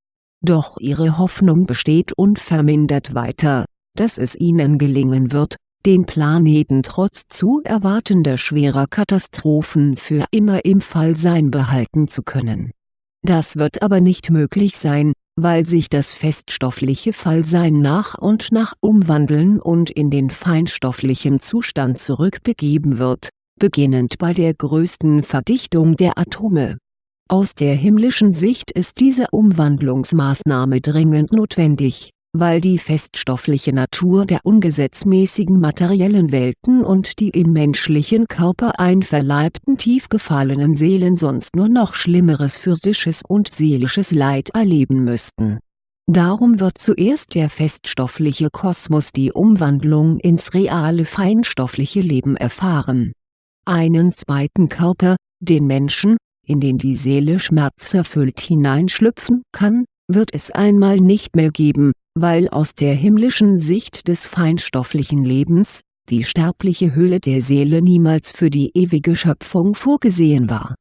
doch ihre Hoffnung besteht unvermindert weiter, dass es ihnen gelingen wird, den Planeten trotz zu erwartender schwerer Katastrophen für immer im Fallsein behalten zu können. Das wird aber nicht möglich sein, weil sich das feststoffliche Fallsein nach und nach umwandeln und in den feinstofflichen Zustand zurückbegeben wird, beginnend bei der größten Verdichtung der Atome. Aus der himmlischen Sicht ist diese Umwandlungsmaßnahme dringend notwendig weil die feststoffliche Natur der ungesetzmäßigen materiellen Welten und die im menschlichen Körper einverleibten tief gefallenen Seelen sonst nur noch schlimmeres physisches und seelisches Leid erleben müssten. Darum wird zuerst der feststoffliche Kosmos die Umwandlung ins reale feinstoffliche Leben erfahren. Einen zweiten Körper, den Menschen, in den die Seele schmerzerfüllt hineinschlüpfen kann, wird es einmal nicht mehr geben, weil aus der himmlischen Sicht des feinstofflichen Lebens, die sterbliche Hülle der Seele niemals für die ewige Schöpfung vorgesehen war.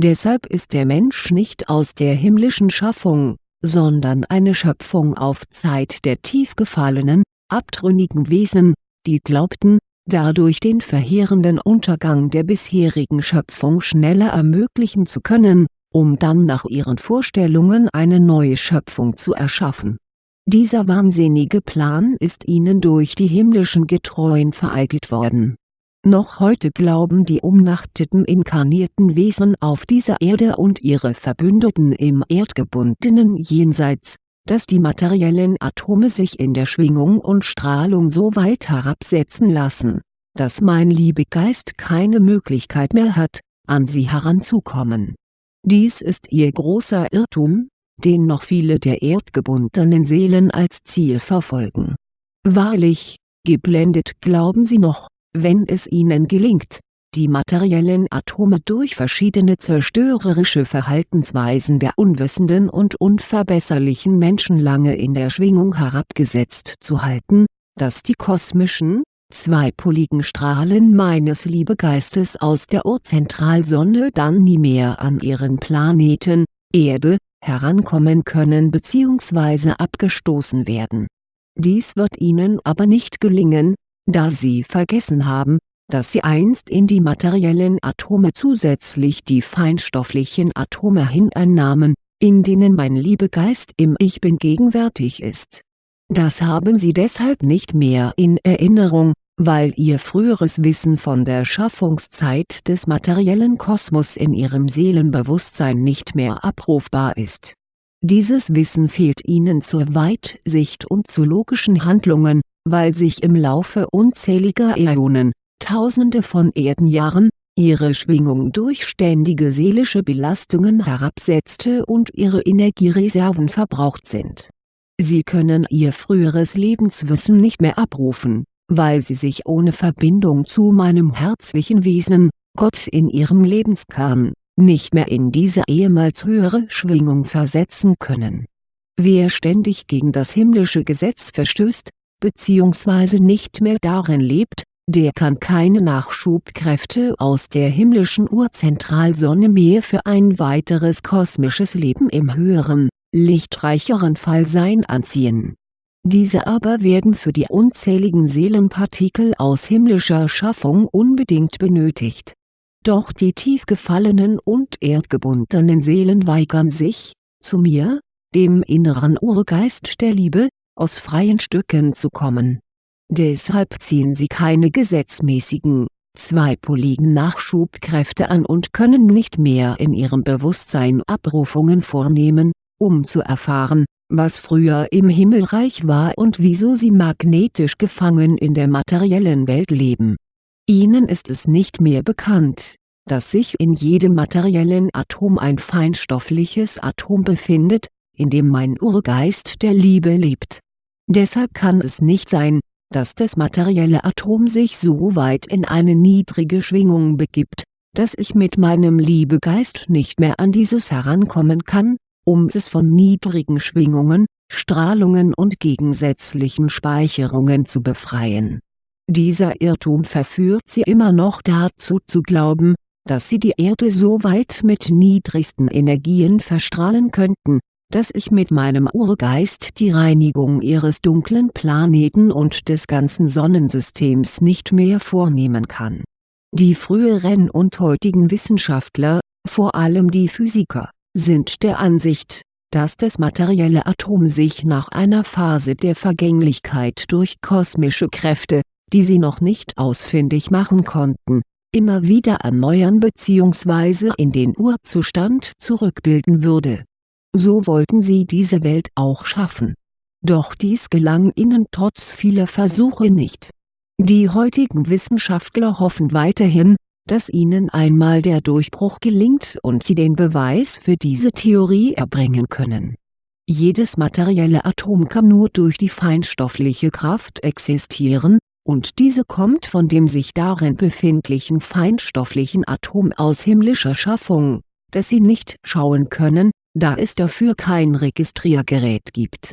Deshalb ist der Mensch nicht aus der himmlischen Schaffung, sondern eine Schöpfung auf Zeit der tief gefallenen, abtrünnigen Wesen, die glaubten, dadurch den verheerenden Untergang der bisherigen Schöpfung schneller ermöglichen zu können, um dann nach ihren Vorstellungen eine neue Schöpfung zu erschaffen dieser wahnsinnige Plan ist ihnen durch die himmlischen Getreuen vereitelt worden. Noch heute glauben die umnachteten inkarnierten Wesen auf dieser Erde und ihre Verbündeten im erdgebundenen Jenseits, dass die materiellen Atome sich in der Schwingung und Strahlung so weit herabsetzen lassen, dass mein Liebegeist keine Möglichkeit mehr hat, an sie heranzukommen. Dies ist ihr großer Irrtum, den noch viele der erdgebundenen Seelen als Ziel verfolgen. Wahrlich, geblendet glauben sie noch, wenn es ihnen gelingt, die materiellen Atome durch verschiedene zerstörerische Verhaltensweisen der unwissenden und unverbesserlichen Menschen lange in der Schwingung herabgesetzt zu halten, dass die kosmischen, zweipoligen Strahlen meines Liebegeistes aus der Urzentralsonne dann nie mehr an ihren Planeten, Erde, herankommen können bzw. abgestoßen werden. Dies wird ihnen aber nicht gelingen, da sie vergessen haben, dass sie einst in die materiellen Atome zusätzlich die feinstofflichen Atome hineinnahmen, in denen mein Liebegeist im Ich Bin gegenwärtig ist. Das haben sie deshalb nicht mehr in Erinnerung, weil ihr früheres Wissen von der Schaffungszeit des materiellen Kosmos in ihrem Seelenbewusstsein nicht mehr abrufbar ist. Dieses Wissen fehlt ihnen zur Weitsicht und zu logischen Handlungen, weil sich im Laufe unzähliger Äonen, tausende von Erdenjahren, ihre Schwingung durch ständige seelische Belastungen herabsetzte und ihre Energiereserven verbraucht sind. Sie können ihr früheres Lebenswissen nicht mehr abrufen weil sie sich ohne Verbindung zu meinem herzlichen Wesen, Gott in ihrem Lebenskern, nicht mehr in diese ehemals höhere Schwingung versetzen können. Wer ständig gegen das himmlische Gesetz verstößt, bzw. nicht mehr darin lebt, der kann keine Nachschubkräfte aus der himmlischen Urzentralsonne mehr für ein weiteres kosmisches Leben im höheren, lichtreicheren Fallsein anziehen diese aber werden für die unzähligen Seelenpartikel aus himmlischer Schaffung unbedingt benötigt. Doch die tief gefallenen und erdgebundenen Seelen weigern sich, zu mir, dem inneren Urgeist der Liebe, aus freien Stücken zu kommen. Deshalb ziehen sie keine gesetzmäßigen, zweipoligen Nachschubkräfte an und können nicht mehr in ihrem Bewusstsein Abrufungen vornehmen, um zu erfahren, was früher im Himmelreich war und wieso sie magnetisch gefangen in der materiellen Welt leben. Ihnen ist es nicht mehr bekannt, dass sich in jedem materiellen Atom ein feinstoffliches Atom befindet, in dem mein Urgeist der Liebe lebt. Deshalb kann es nicht sein, dass das materielle Atom sich so weit in eine niedrige Schwingung begibt, dass ich mit meinem Liebegeist nicht mehr an dieses herankommen kann, um es von niedrigen Schwingungen, Strahlungen und gegensätzlichen Speicherungen zu befreien. Dieser Irrtum verführt sie immer noch dazu zu glauben, dass sie die Erde so weit mit niedrigsten Energien verstrahlen könnten, dass ich mit meinem Urgeist die Reinigung ihres dunklen Planeten und des ganzen Sonnensystems nicht mehr vornehmen kann. Die früheren und heutigen Wissenschaftler, vor allem die Physiker, sind der Ansicht, dass das materielle Atom sich nach einer Phase der Vergänglichkeit durch kosmische Kräfte, die sie noch nicht ausfindig machen konnten, immer wieder erneuern bzw. in den Urzustand zurückbilden würde. So wollten sie diese Welt auch schaffen. Doch dies gelang ihnen trotz vieler Versuche nicht. Die heutigen Wissenschaftler hoffen weiterhin, dass ihnen einmal der Durchbruch gelingt und sie den Beweis für diese Theorie erbringen können. Jedes materielle Atom kann nur durch die feinstoffliche Kraft existieren, und diese kommt von dem sich darin befindlichen feinstofflichen Atom aus himmlischer Schaffung, das sie nicht schauen können, da es dafür kein Registriergerät gibt.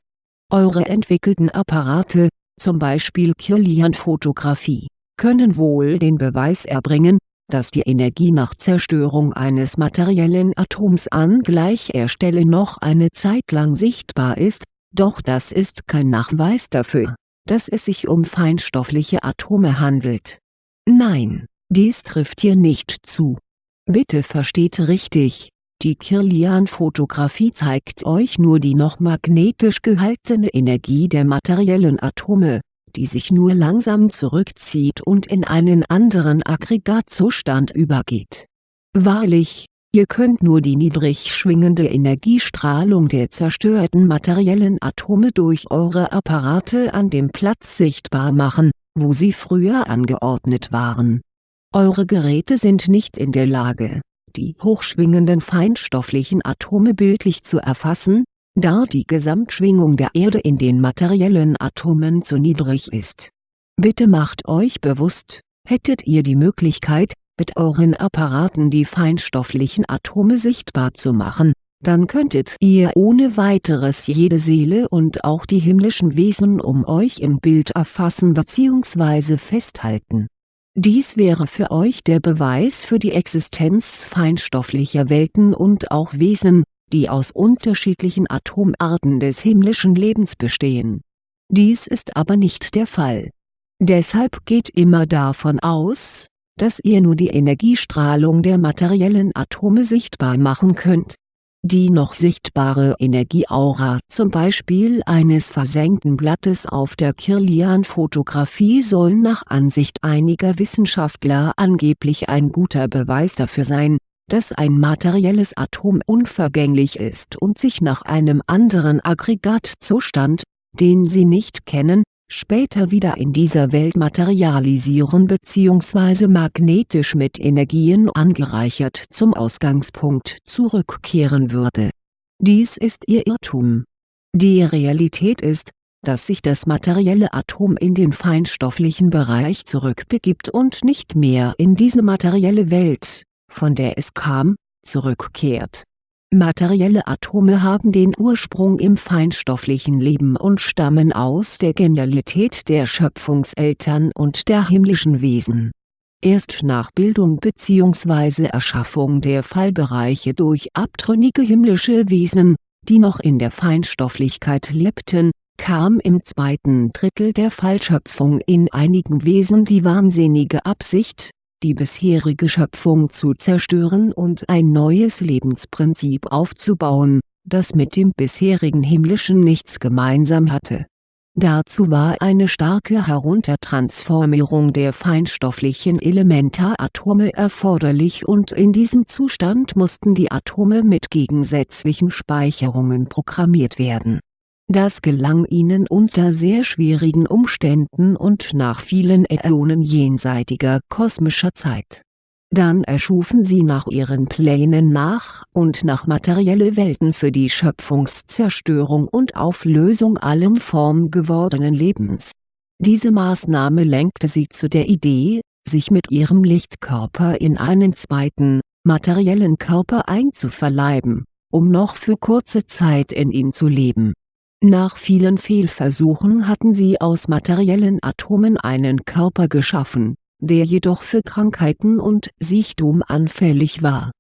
Eure entwickelten Apparate, zum Beispiel Kirlian-Fotografie, können wohl den Beweis erbringen, dass die Energie nach Zerstörung eines materiellen Atoms an gleicher Stelle noch eine Zeit lang sichtbar ist, doch das ist kein Nachweis dafür, dass es sich um feinstoffliche Atome handelt. Nein, dies trifft hier nicht zu. Bitte versteht richtig, die Kirlian-Fotografie zeigt euch nur die noch magnetisch gehaltene Energie der materiellen Atome, die sich nur langsam zurückzieht und in einen anderen Aggregatzustand übergeht. Wahrlich, ihr könnt nur die niedrig schwingende Energiestrahlung der zerstörten materiellen Atome durch eure Apparate an dem Platz sichtbar machen, wo sie früher angeordnet waren. Eure Geräte sind nicht in der Lage, die hochschwingenden feinstofflichen Atome bildlich zu erfassen, da die Gesamtschwingung der Erde in den materiellen Atomen zu niedrig ist. Bitte macht euch bewusst, hättet ihr die Möglichkeit, mit euren Apparaten die feinstofflichen Atome sichtbar zu machen, dann könntet ihr ohne weiteres jede Seele und auch die himmlischen Wesen um euch im Bild erfassen bzw. festhalten. Dies wäre für euch der Beweis für die Existenz feinstofflicher Welten und auch Wesen, die aus unterschiedlichen Atomarten des himmlischen Lebens bestehen. Dies ist aber nicht der Fall. Deshalb geht immer davon aus, dass ihr nur die Energiestrahlung der materiellen Atome sichtbar machen könnt. Die noch sichtbare Energieaura zum Beispiel eines versenkten Blattes auf der Kirlian-Fotografie soll nach Ansicht einiger Wissenschaftler angeblich ein guter Beweis dafür sein, dass ein materielles Atom unvergänglich ist und sich nach einem anderen Aggregatzustand, den Sie nicht kennen, später wieder in dieser Welt materialisieren bzw. magnetisch mit Energien angereichert zum Ausgangspunkt zurückkehren würde. Dies ist Ihr Irrtum. Die Realität ist, dass sich das materielle Atom in den feinstofflichen Bereich zurückbegibt und nicht mehr in diese materielle Welt von der es kam, zurückkehrt. Materielle Atome haben den Ursprung im feinstofflichen Leben und stammen aus der Genialität der Schöpfungseltern und der himmlischen Wesen. Erst nach Bildung bzw. Erschaffung der Fallbereiche durch abtrünnige himmlische Wesen, die noch in der Feinstofflichkeit lebten, kam im zweiten Drittel der Fallschöpfung in einigen Wesen die wahnsinnige Absicht, die bisherige Schöpfung zu zerstören und ein neues Lebensprinzip aufzubauen, das mit dem bisherigen himmlischen nichts gemeinsam hatte. Dazu war eine starke Heruntertransformierung der feinstofflichen Elementaratome erforderlich und in diesem Zustand mussten die Atome mit gegensätzlichen Speicherungen programmiert werden das gelang ihnen unter sehr schwierigen Umständen und nach vielen Äonen jenseitiger kosmischer Zeit. Dann erschufen sie nach ihren Plänen nach und nach materielle Welten für die Schöpfungszerstörung und Auflösung allen formgewordenen Lebens. Diese Maßnahme lenkte sie zu der Idee, sich mit ihrem Lichtkörper in einen zweiten, materiellen Körper einzuverleiben, um noch für kurze Zeit in ihm zu leben nach vielen Fehlversuchen hatten sie aus materiellen Atomen einen Körper geschaffen, der jedoch für Krankheiten und Sichtum anfällig war.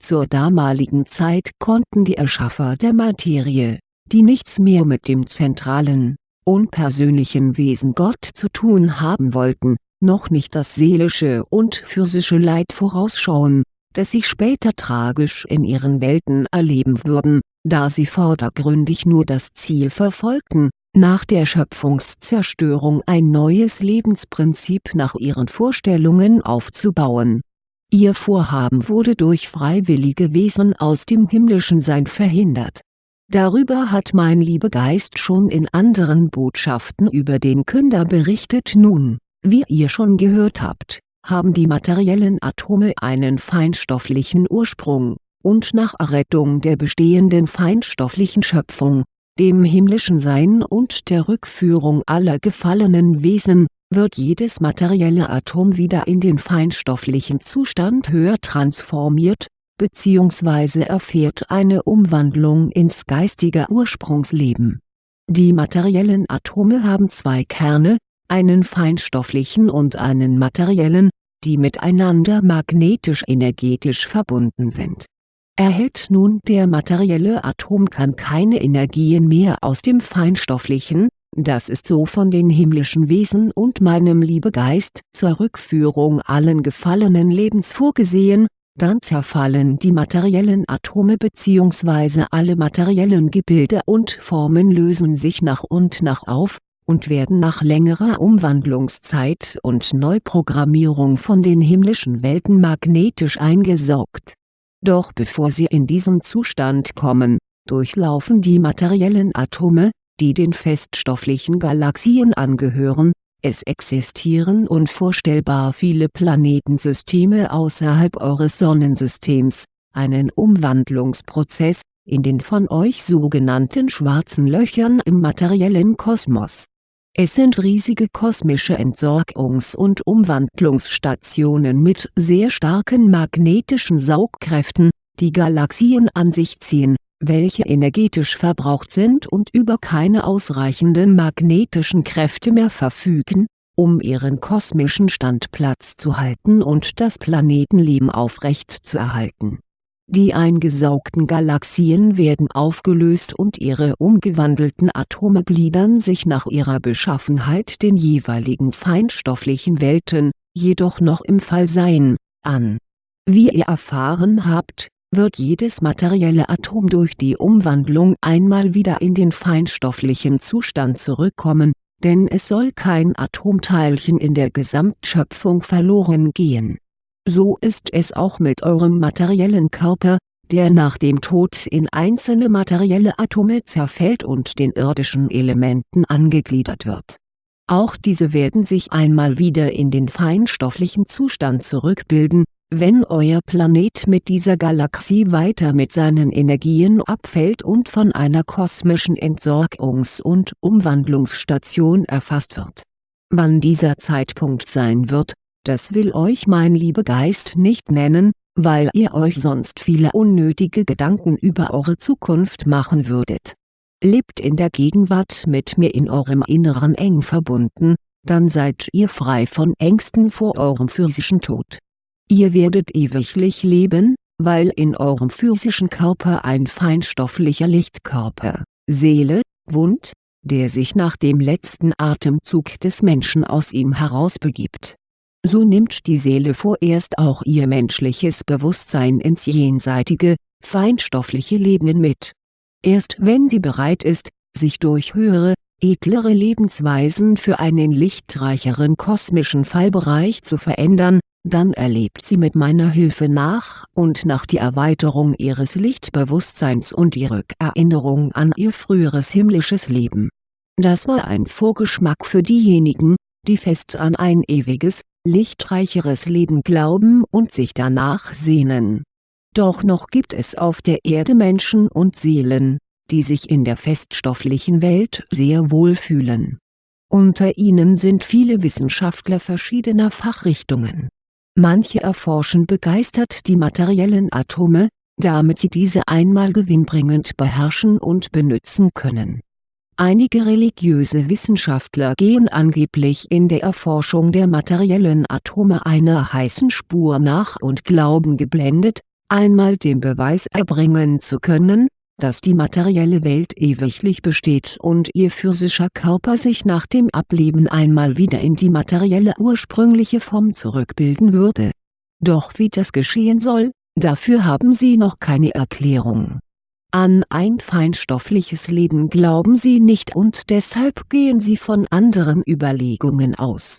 Zur damaligen Zeit konnten die Erschaffer der Materie, die nichts mehr mit dem zentralen, unpersönlichen Wesen Gott zu tun haben wollten, noch nicht das seelische und physische Leid vorausschauen, das sie später tragisch in ihren Welten erleben würden, da sie vordergründig nur das Ziel verfolgten, nach der Schöpfungszerstörung ein neues Lebensprinzip nach ihren Vorstellungen aufzubauen. Ihr Vorhaben wurde durch freiwillige Wesen aus dem himmlischen Sein verhindert. Darüber hat mein Liebegeist schon in anderen Botschaften über den Künder berichtet nun, wie ihr schon gehört habt, haben die materiellen Atome einen feinstofflichen Ursprung, und nach Errettung der bestehenden feinstofflichen Schöpfung, dem himmlischen Sein und der Rückführung aller gefallenen Wesen, wird jedes materielle Atom wieder in den feinstofflichen Zustand höher transformiert, bzw. erfährt eine Umwandlung ins geistige Ursprungsleben. Die materiellen Atome haben zwei Kerne, einen feinstofflichen und einen materiellen, die miteinander magnetisch-energetisch verbunden sind Erhält nun der materielle Atomkern keine Energien mehr aus dem feinstofflichen, das ist so von den himmlischen Wesen und meinem Liebegeist zur Rückführung allen gefallenen Lebens vorgesehen, dann zerfallen die materiellen Atome bzw. alle materiellen Gebilde und Formen lösen sich nach und nach auf, und werden nach längerer Umwandlungszeit und Neuprogrammierung von den himmlischen Welten magnetisch eingesaugt doch bevor sie in diesen Zustand kommen, durchlaufen die materiellen Atome, die den feststofflichen Galaxien angehören, es existieren unvorstellbar viele Planetensysteme außerhalb eures Sonnensystems, einen Umwandlungsprozess, in den von euch sogenannten schwarzen Löchern im materiellen Kosmos es sind riesige kosmische Entsorgungs- und Umwandlungsstationen mit sehr starken magnetischen Saugkräften, die Galaxien an sich ziehen, welche energetisch verbraucht sind und über keine ausreichenden magnetischen Kräfte mehr verfügen, um ihren kosmischen Standplatz zu halten und das Planetenleben aufrecht zu erhalten die eingesaugten Galaxien werden aufgelöst und ihre umgewandelten Atome gliedern sich nach ihrer Beschaffenheit den jeweiligen feinstofflichen Welten, jedoch noch im Fallsein, an. Wie ihr erfahren habt, wird jedes materielle Atom durch die Umwandlung einmal wieder in den feinstofflichen Zustand zurückkommen, denn es soll kein Atomteilchen in der Gesamtschöpfung verloren gehen so ist es auch mit eurem materiellen Körper, der nach dem Tod in einzelne materielle Atome zerfällt und den irdischen Elementen angegliedert wird. Auch diese werden sich einmal wieder in den feinstofflichen Zustand zurückbilden, wenn euer Planet mit dieser Galaxie weiter mit seinen Energien abfällt und von einer kosmischen Entsorgungs- und Umwandlungsstation erfasst wird. Wann dieser Zeitpunkt sein wird, das will euch mein Liebegeist nicht nennen, weil ihr euch sonst viele unnötige Gedanken über eure Zukunft machen würdet. Lebt in der Gegenwart mit mir in eurem Inneren eng verbunden, dann seid ihr frei von Ängsten vor eurem physischen Tod. Ihr werdet ewiglich leben, weil in eurem physischen Körper ein feinstofflicher Lichtkörper, Seele, wohnt, der sich nach dem letzten Atemzug des Menschen aus ihm herausbegibt so nimmt die Seele vorerst auch ihr menschliches Bewusstsein ins jenseitige, feinstoffliche Leben mit. Erst wenn sie bereit ist, sich durch höhere, edlere Lebensweisen für einen lichtreicheren kosmischen Fallbereich zu verändern, dann erlebt sie mit meiner Hilfe nach und nach die Erweiterung ihres Lichtbewusstseins und die Rückerinnerung an ihr früheres himmlisches Leben. Das war ein Vorgeschmack für diejenigen, die fest an ein ewiges, lichtreicheres Leben glauben und sich danach sehnen. Doch noch gibt es auf der Erde Menschen und Seelen, die sich in der feststofflichen Welt sehr wohl fühlen. Unter ihnen sind viele Wissenschaftler verschiedener Fachrichtungen. Manche erforschen begeistert die materiellen Atome, damit sie diese einmal gewinnbringend beherrschen und benützen können Einige religiöse Wissenschaftler gehen angeblich in der Erforschung der materiellen Atome einer heißen Spur nach und glauben geblendet, einmal den Beweis erbringen zu können, dass die materielle Welt ewiglich besteht und ihr physischer Körper sich nach dem Ableben einmal wieder in die materielle ursprüngliche Form zurückbilden würde. Doch wie das geschehen soll, dafür haben sie noch keine Erklärung. An ein feinstoffliches Leben glauben sie nicht und deshalb gehen sie von anderen Überlegungen aus.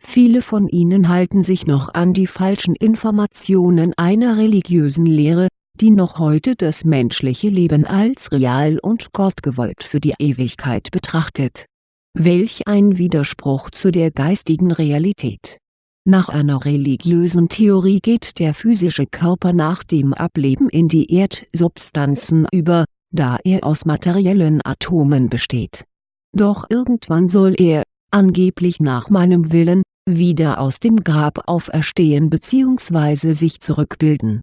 Viele von ihnen halten sich noch an die falschen Informationen einer religiösen Lehre, die noch heute das menschliche Leben als real und gottgewollt für die Ewigkeit betrachtet. Welch ein Widerspruch zu der geistigen Realität nach einer religiösen Theorie geht der physische Körper nach dem Ableben in die Erdsubstanzen über, da er aus materiellen Atomen besteht. Doch irgendwann soll er, angeblich nach meinem Willen, wieder aus dem Grab auferstehen bzw. sich zurückbilden.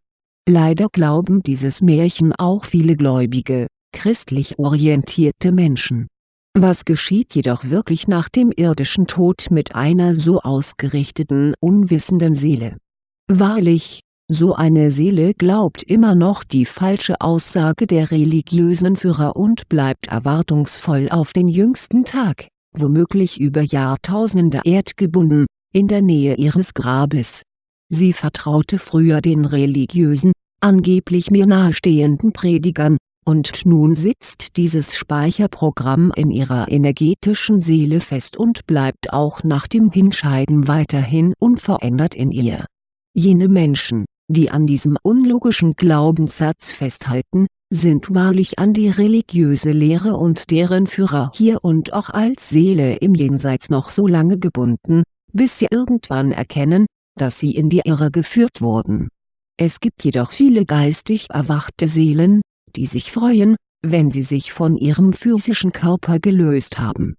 Leider glauben dieses Märchen auch viele gläubige, christlich orientierte Menschen was geschieht jedoch wirklich nach dem irdischen Tod mit einer so ausgerichteten unwissenden Seele? Wahrlich, so eine Seele glaubt immer noch die falsche Aussage der religiösen Führer und bleibt erwartungsvoll auf den jüngsten Tag, womöglich über Jahrtausende erdgebunden, in der Nähe ihres Grabes. Sie vertraute früher den religiösen, angeblich mir nahestehenden Predigern, und nun sitzt dieses Speicherprogramm in ihrer energetischen Seele fest und bleibt auch nach dem Hinscheiden weiterhin unverändert in ihr. Jene Menschen, die an diesem unlogischen Glaubenssatz festhalten, sind wahrlich an die religiöse Lehre und deren Führer hier und auch als Seele im Jenseits noch so lange gebunden, bis sie irgendwann erkennen, dass sie in die Irre geführt wurden. Es gibt jedoch viele geistig erwachte Seelen, die sich freuen, wenn sie sich von ihrem physischen Körper gelöst haben.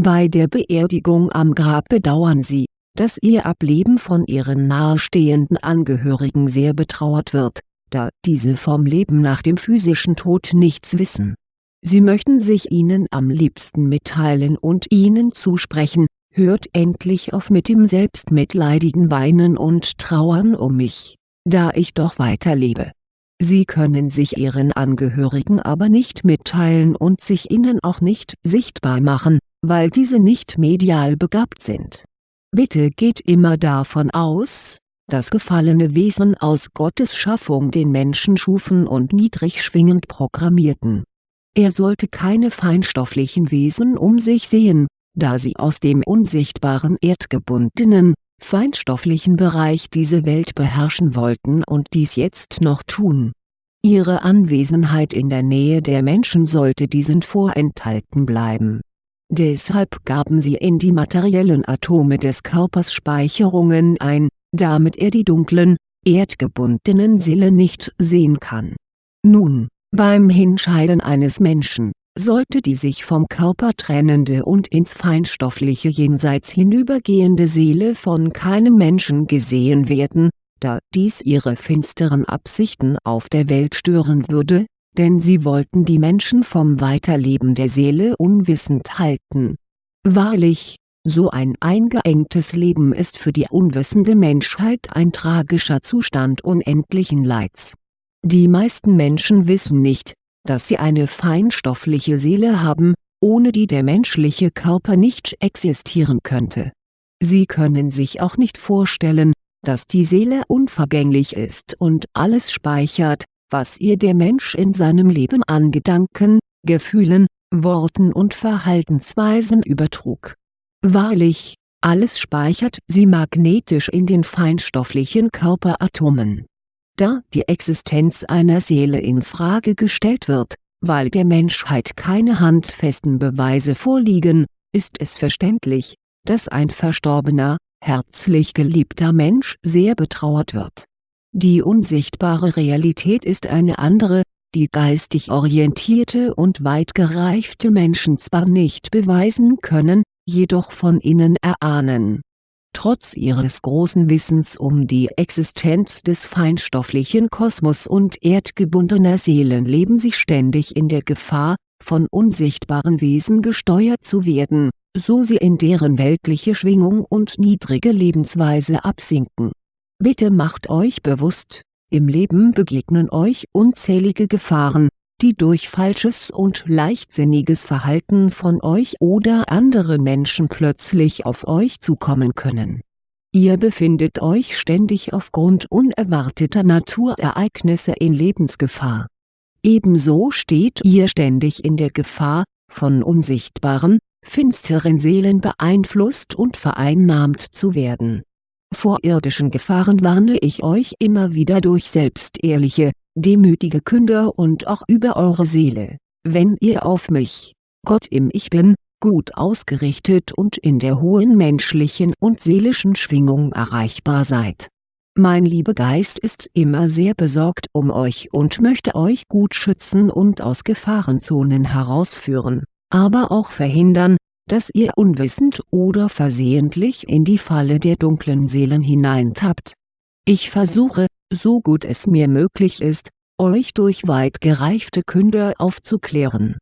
Bei der Beerdigung am Grab bedauern sie, dass ihr Ableben von ihren nahestehenden Angehörigen sehr betrauert wird, da diese vom Leben nach dem physischen Tod nichts wissen. Sie möchten sich ihnen am liebsten mitteilen und ihnen zusprechen, hört endlich auf mit dem selbstmitleidigen Weinen und Trauern um mich, da ich doch weiterlebe Sie können sich Ihren Angehörigen aber nicht mitteilen und sich ihnen auch nicht sichtbar machen, weil diese nicht medial begabt sind. Bitte geht immer davon aus, dass gefallene Wesen aus Gottes Schaffung den Menschen schufen und niedrig schwingend programmierten. Er sollte keine feinstofflichen Wesen um sich sehen, da sie aus dem unsichtbaren erdgebundenen, feinstofflichen Bereich diese Welt beherrschen wollten und dies jetzt noch tun. Ihre Anwesenheit in der Nähe der Menschen sollte diesen vorenthalten bleiben. Deshalb gaben sie in die materiellen Atome des Körpers Speicherungen ein, damit er die dunklen, erdgebundenen Seelen nicht sehen kann. Nun, beim Hinscheiden eines Menschen sollte die sich vom Körper trennende und ins feinstoffliche Jenseits hinübergehende Seele von keinem Menschen gesehen werden, da dies ihre finsteren Absichten auf der Welt stören würde, denn sie wollten die Menschen vom Weiterleben der Seele unwissend halten. Wahrlich, so ein eingeengtes Leben ist für die unwissende Menschheit ein tragischer Zustand unendlichen Leids. Die meisten Menschen wissen nicht, dass sie eine feinstoffliche Seele haben, ohne die der menschliche Körper nicht existieren könnte. Sie können sich auch nicht vorstellen, dass die Seele unvergänglich ist und alles speichert, was ihr der Mensch in seinem Leben an Gedanken, Gefühlen, Worten und Verhaltensweisen übertrug. Wahrlich, alles speichert sie magnetisch in den feinstofflichen Körperatomen da die Existenz einer Seele in Frage gestellt wird, weil der Menschheit keine handfesten Beweise vorliegen, ist es verständlich, dass ein verstorbener, herzlich geliebter Mensch sehr betrauert wird. Die unsichtbare Realität ist eine andere, die geistig orientierte und weit gereifte Menschen zwar nicht beweisen können, jedoch von innen erahnen Trotz ihres großen Wissens um die Existenz des feinstofflichen Kosmos und erdgebundener Seelen leben sie ständig in der Gefahr, von unsichtbaren Wesen gesteuert zu werden, so sie in deren weltliche Schwingung und niedrige Lebensweise absinken. Bitte macht euch bewusst, Im Leben begegnen euch unzählige Gefahren, die durch falsches und leichtsinniges Verhalten von euch oder anderen Menschen plötzlich auf euch zukommen können. Ihr befindet euch ständig aufgrund unerwarteter Naturereignisse in Lebensgefahr. Ebenso steht ihr ständig in der Gefahr, von unsichtbaren, finsteren Seelen beeinflusst und vereinnahmt zu werden. Vor irdischen Gefahren warne ich euch immer wieder durch selbstehrliche, demütige Künder und auch über eure Seele, wenn ihr auf mich, Gott im Ich Bin, gut ausgerichtet und in der hohen menschlichen und seelischen Schwingung erreichbar seid. Mein Liebegeist ist immer sehr besorgt um euch und möchte euch gut schützen und aus Gefahrenzonen herausführen, aber auch verhindern, dass ihr unwissend oder versehentlich in die Falle der dunklen Seelen hineintappt. Ich versuche, so gut es mir möglich ist, euch durch weit gereifte Künder aufzuklären.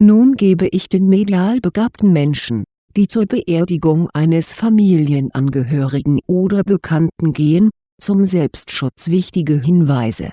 Nun gebe ich den medial begabten Menschen, die zur Beerdigung eines Familienangehörigen oder Bekannten gehen, zum Selbstschutz wichtige Hinweise.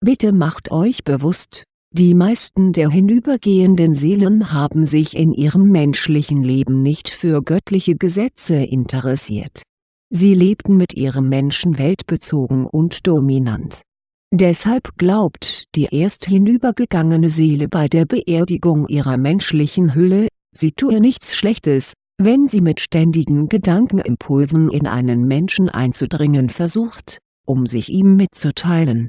Bitte macht euch bewusst, die meisten der hinübergehenden Seelen haben sich in ihrem menschlichen Leben nicht für göttliche Gesetze interessiert. Sie lebten mit ihrem Menschen weltbezogen und dominant. Deshalb glaubt die erst hinübergegangene Seele bei der Beerdigung ihrer menschlichen Hülle, sie tue nichts Schlechtes, wenn sie mit ständigen Gedankenimpulsen in einen Menschen einzudringen versucht, um sich ihm mitzuteilen.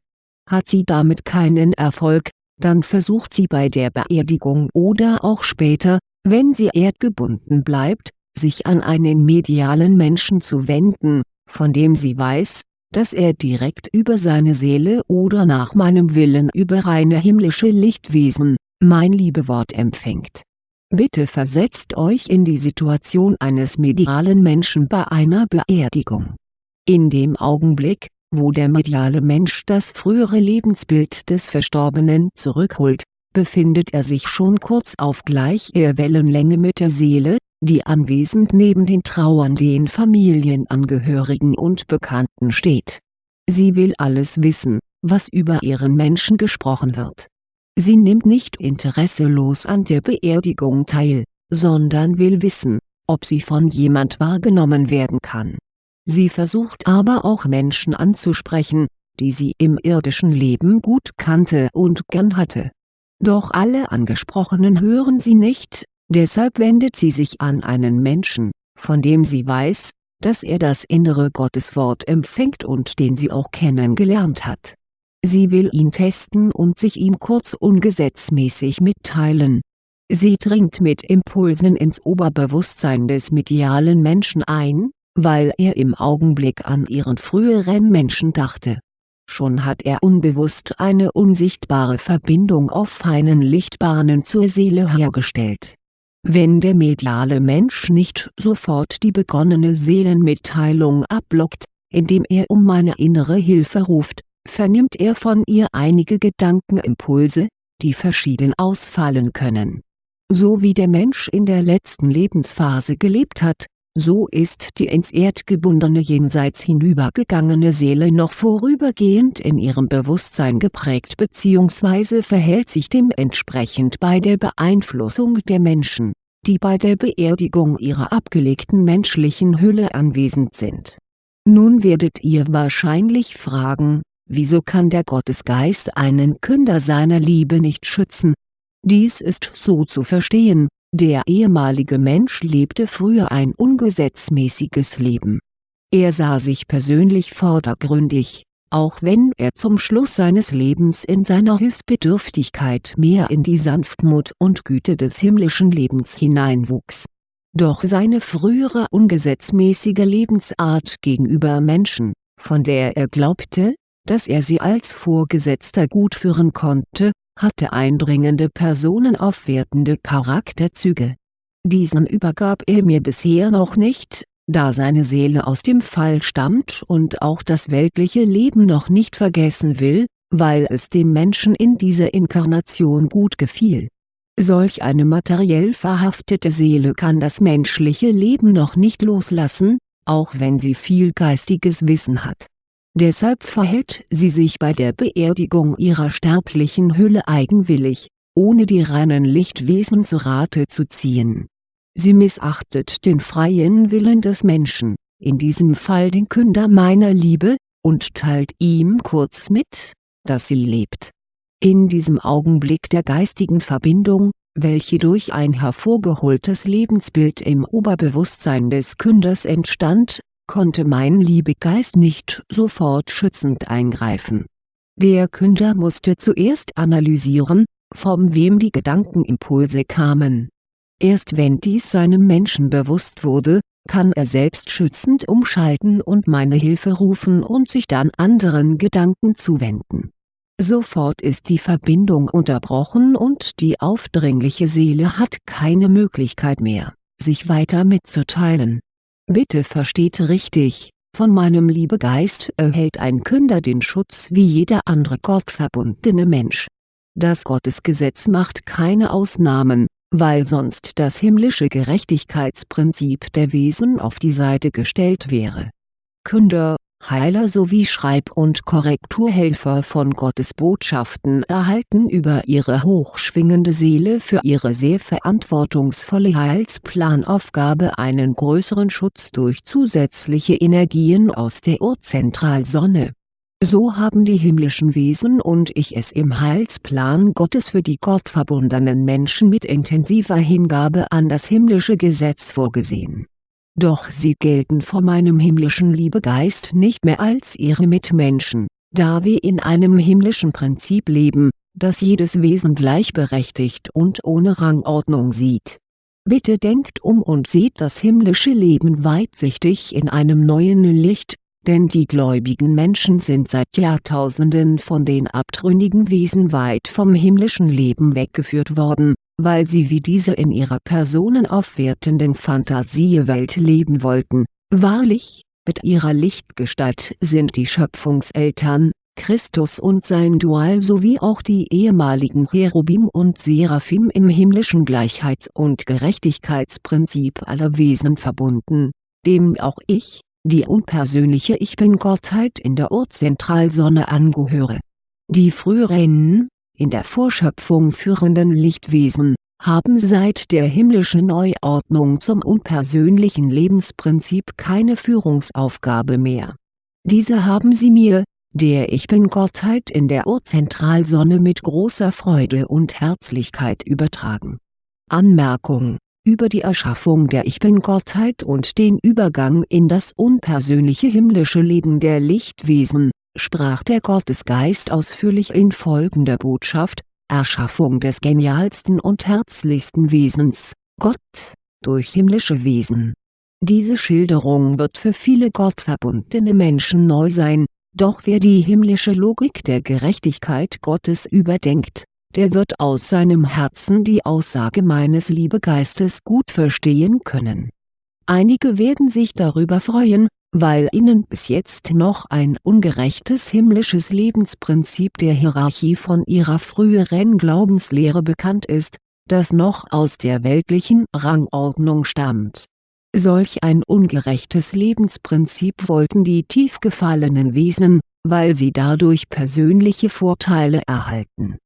Hat sie damit keinen Erfolg, dann versucht sie bei der Beerdigung oder auch später, wenn sie erdgebunden bleibt, sich an einen medialen Menschen zu wenden, von dem sie weiß, dass er direkt über seine Seele oder nach meinem Willen über reine himmlische Lichtwesen, mein Liebewort empfängt. Bitte versetzt euch in die Situation eines medialen Menschen bei einer Beerdigung. In dem Augenblick, wo der mediale Mensch das frühere Lebensbild des Verstorbenen zurückholt, befindet er sich schon kurz auf gleicher Wellenlänge mit der Seele, die anwesend neben den trauernden Familienangehörigen und Bekannten steht. Sie will alles wissen, was über ihren Menschen gesprochen wird. Sie nimmt nicht interesselos an der Beerdigung teil, sondern will wissen, ob sie von jemand wahrgenommen werden kann Sie versucht aber auch Menschen anzusprechen, die sie im irdischen Leben gut kannte und gern hatte. Doch alle Angesprochenen hören sie nicht, deshalb wendet sie sich an einen Menschen, von dem sie weiß, dass er das innere Gotteswort empfängt und den sie auch kennengelernt hat. Sie will ihn testen und sich ihm kurz ungesetzmäßig mitteilen. Sie dringt mit Impulsen ins Oberbewusstsein des medialen Menschen ein, weil er im Augenblick an ihren früheren Menschen dachte. Schon hat er unbewusst eine unsichtbare Verbindung auf feinen Lichtbahnen zur Seele hergestellt. Wenn der mediale Mensch nicht sofort die begonnene Seelenmitteilung abblockt, indem er um meine innere Hilfe ruft, vernimmt er von ihr einige Gedankenimpulse, die verschieden ausfallen können. So wie der Mensch in der letzten Lebensphase gelebt hat, so ist die ins Erdgebundene jenseits hinübergegangene Seele noch vorübergehend in ihrem Bewusstsein geprägt bzw. verhält sich dementsprechend bei der Beeinflussung der Menschen, die bei der Beerdigung ihrer abgelegten menschlichen Hülle anwesend sind. Nun werdet ihr wahrscheinlich fragen, wieso kann der Gottesgeist einen Künder seiner Liebe nicht schützen? Dies ist so zu verstehen, der ehemalige Mensch lebte früher ein ungesetzmäßiges Leben. Er sah sich persönlich vordergründig, auch wenn er zum Schluss seines Lebens in seiner Hilfsbedürftigkeit mehr in die Sanftmut und Güte des himmlischen Lebens hineinwuchs. Doch seine frühere ungesetzmäßige Lebensart gegenüber Menschen, von der er glaubte, dass er sie als Vorgesetzter gut führen konnte, hatte eindringende personenaufwertende Charakterzüge. Diesen übergab er mir bisher noch nicht, da seine Seele aus dem Fall stammt und auch das weltliche Leben noch nicht vergessen will, weil es dem Menschen in dieser Inkarnation gut gefiel. Solch eine materiell verhaftete Seele kann das menschliche Leben noch nicht loslassen, auch wenn sie viel geistiges Wissen hat Deshalb verhält sie sich bei der Beerdigung ihrer sterblichen Hülle eigenwillig, ohne die reinen Lichtwesen zu Rate zu ziehen. Sie missachtet den freien Willen des Menschen, in diesem Fall den Künder meiner Liebe, und teilt ihm kurz mit, dass sie lebt. In diesem Augenblick der geistigen Verbindung, welche durch ein hervorgeholtes Lebensbild im Oberbewusstsein des Künders entstand, konnte mein Liebegeist nicht sofort schützend eingreifen. Der Künder musste zuerst analysieren, von wem die Gedankenimpulse kamen. Erst wenn dies seinem Menschen bewusst wurde, kann er selbst schützend umschalten und meine Hilfe rufen und sich dann anderen Gedanken zuwenden. Sofort ist die Verbindung unterbrochen und die aufdringliche Seele hat keine Möglichkeit mehr, sich weiter mitzuteilen. Bitte versteht richtig, von meinem Liebegeist erhält ein Künder den Schutz wie jeder andere gottverbundene Mensch. Das Gottesgesetz macht keine Ausnahmen, weil sonst das himmlische Gerechtigkeitsprinzip der Wesen auf die Seite gestellt wäre. Künder, Heiler sowie Schreib- und Korrekturhelfer von Gottes Botschaften erhalten über ihre hochschwingende Seele für ihre sehr verantwortungsvolle Heilsplanaufgabe einen größeren Schutz durch zusätzliche Energien aus der Urzentralsonne so haben die himmlischen Wesen und ich es im Heilsplan Gottes für die gottverbundenen Menschen mit intensiver Hingabe an das himmlische Gesetz vorgesehen. Doch sie gelten vor meinem himmlischen Liebegeist nicht mehr als ihre Mitmenschen, da wir in einem himmlischen Prinzip leben, das jedes Wesen gleichberechtigt und ohne Rangordnung sieht. Bitte denkt um und seht das himmlische Leben weitsichtig in einem neuen Licht, denn die gläubigen Menschen sind seit Jahrtausenden von den abtrünnigen Wesen weit vom himmlischen Leben weggeführt worden, weil sie wie diese in ihrer personenaufwertenden Fantasiewelt leben wollten, wahrlich, mit ihrer Lichtgestalt sind die Schöpfungseltern, Christus und sein Dual sowie auch die ehemaligen Cherubim und Seraphim im himmlischen Gleichheits- und Gerechtigkeitsprinzip aller Wesen verbunden, dem auch ich, die unpersönliche Ich Bin-Gottheit in der Urzentralsonne angehöre. Die früheren, in der Vorschöpfung führenden Lichtwesen, haben seit der himmlischen Neuordnung zum unpersönlichen Lebensprinzip keine Führungsaufgabe mehr. Diese haben sie mir, der Ich Bin-Gottheit in der Urzentralsonne mit großer Freude und Herzlichkeit übertragen. Anmerkung über die Erschaffung der Ich Bin-Gottheit und den Übergang in das unpersönliche himmlische Leben der Lichtwesen, sprach der Gottesgeist ausführlich in folgender Botschaft, Erschaffung des genialsten und herzlichsten Wesens, Gott, durch himmlische Wesen. Diese Schilderung wird für viele gottverbundene Menschen neu sein, doch wer die himmlische Logik der Gerechtigkeit Gottes überdenkt der wird aus seinem Herzen die Aussage meines Liebegeistes gut verstehen können. Einige werden sich darüber freuen, weil ihnen bis jetzt noch ein ungerechtes himmlisches Lebensprinzip der Hierarchie von ihrer früheren Glaubenslehre bekannt ist, das noch aus der weltlichen Rangordnung stammt. Solch ein ungerechtes Lebensprinzip wollten die tief gefallenen Wesen, weil sie dadurch persönliche Vorteile erhalten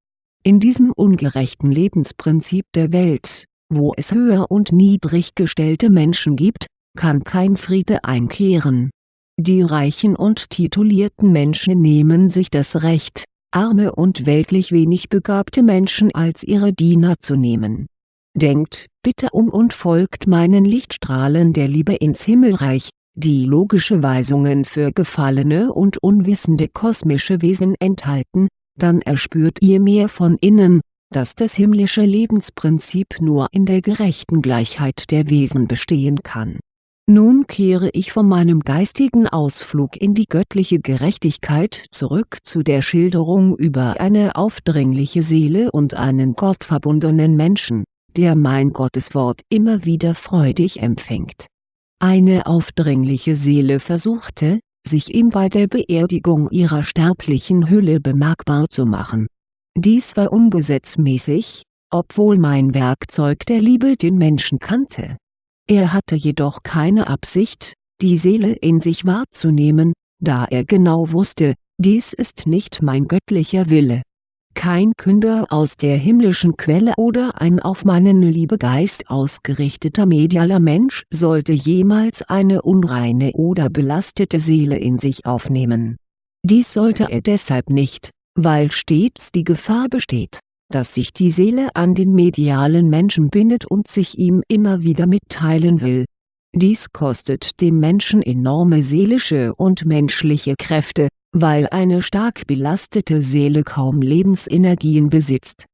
in diesem ungerechten Lebensprinzip der Welt, wo es höher und niedrig gestellte Menschen gibt, kann kein Friede einkehren. Die reichen und titulierten Menschen nehmen sich das Recht, arme und weltlich wenig begabte Menschen als ihre Diener zu nehmen. Denkt bitte um und folgt meinen Lichtstrahlen der Liebe ins Himmelreich, die logische Weisungen für gefallene und unwissende kosmische Wesen enthalten, dann erspürt ihr mehr von innen, dass das himmlische Lebensprinzip nur in der gerechten Gleichheit der Wesen bestehen kann. Nun kehre ich von meinem geistigen Ausflug in die göttliche Gerechtigkeit zurück zu der Schilderung über eine aufdringliche Seele und einen gottverbundenen Menschen, der mein Gotteswort immer wieder freudig empfängt. Eine aufdringliche Seele versuchte, sich ihm bei der Beerdigung ihrer sterblichen Hülle bemerkbar zu machen. Dies war ungesetzmäßig, obwohl mein Werkzeug der Liebe den Menschen kannte. Er hatte jedoch keine Absicht, die Seele in sich wahrzunehmen, da er genau wusste, dies ist nicht mein göttlicher Wille. Kein Künder aus der himmlischen Quelle oder ein auf meinen Liebegeist ausgerichteter medialer Mensch sollte jemals eine unreine oder belastete Seele in sich aufnehmen. Dies sollte er deshalb nicht, weil stets die Gefahr besteht, dass sich die Seele an den medialen Menschen bindet und sich ihm immer wieder mitteilen will. Dies kostet dem Menschen enorme seelische und menschliche Kräfte, weil eine stark belastete Seele kaum Lebensenergien besitzt.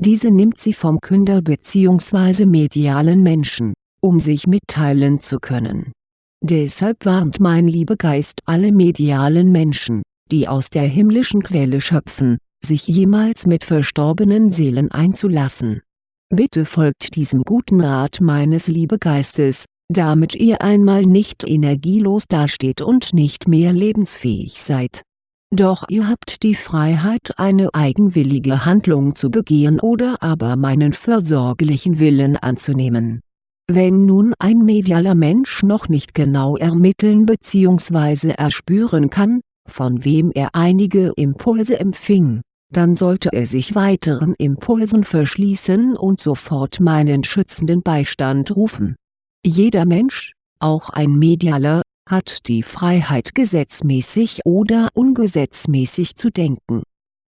Diese nimmt sie vom Künder bzw. medialen Menschen, um sich mitteilen zu können. Deshalb warnt mein Liebegeist alle medialen Menschen, die aus der himmlischen Quelle schöpfen, sich jemals mit verstorbenen Seelen einzulassen. Bitte folgt diesem guten Rat meines Liebegeistes, damit ihr einmal nicht energielos dasteht und nicht mehr lebensfähig seid doch ihr habt die Freiheit eine eigenwillige Handlung zu begehen oder aber meinen fürsorglichen Willen anzunehmen. Wenn nun ein medialer Mensch noch nicht genau ermitteln bzw. erspüren kann, von wem er einige Impulse empfing, dann sollte er sich weiteren Impulsen verschließen und sofort meinen schützenden Beistand rufen. Jeder Mensch, auch ein Medialer, hat die Freiheit gesetzmäßig oder ungesetzmäßig zu denken.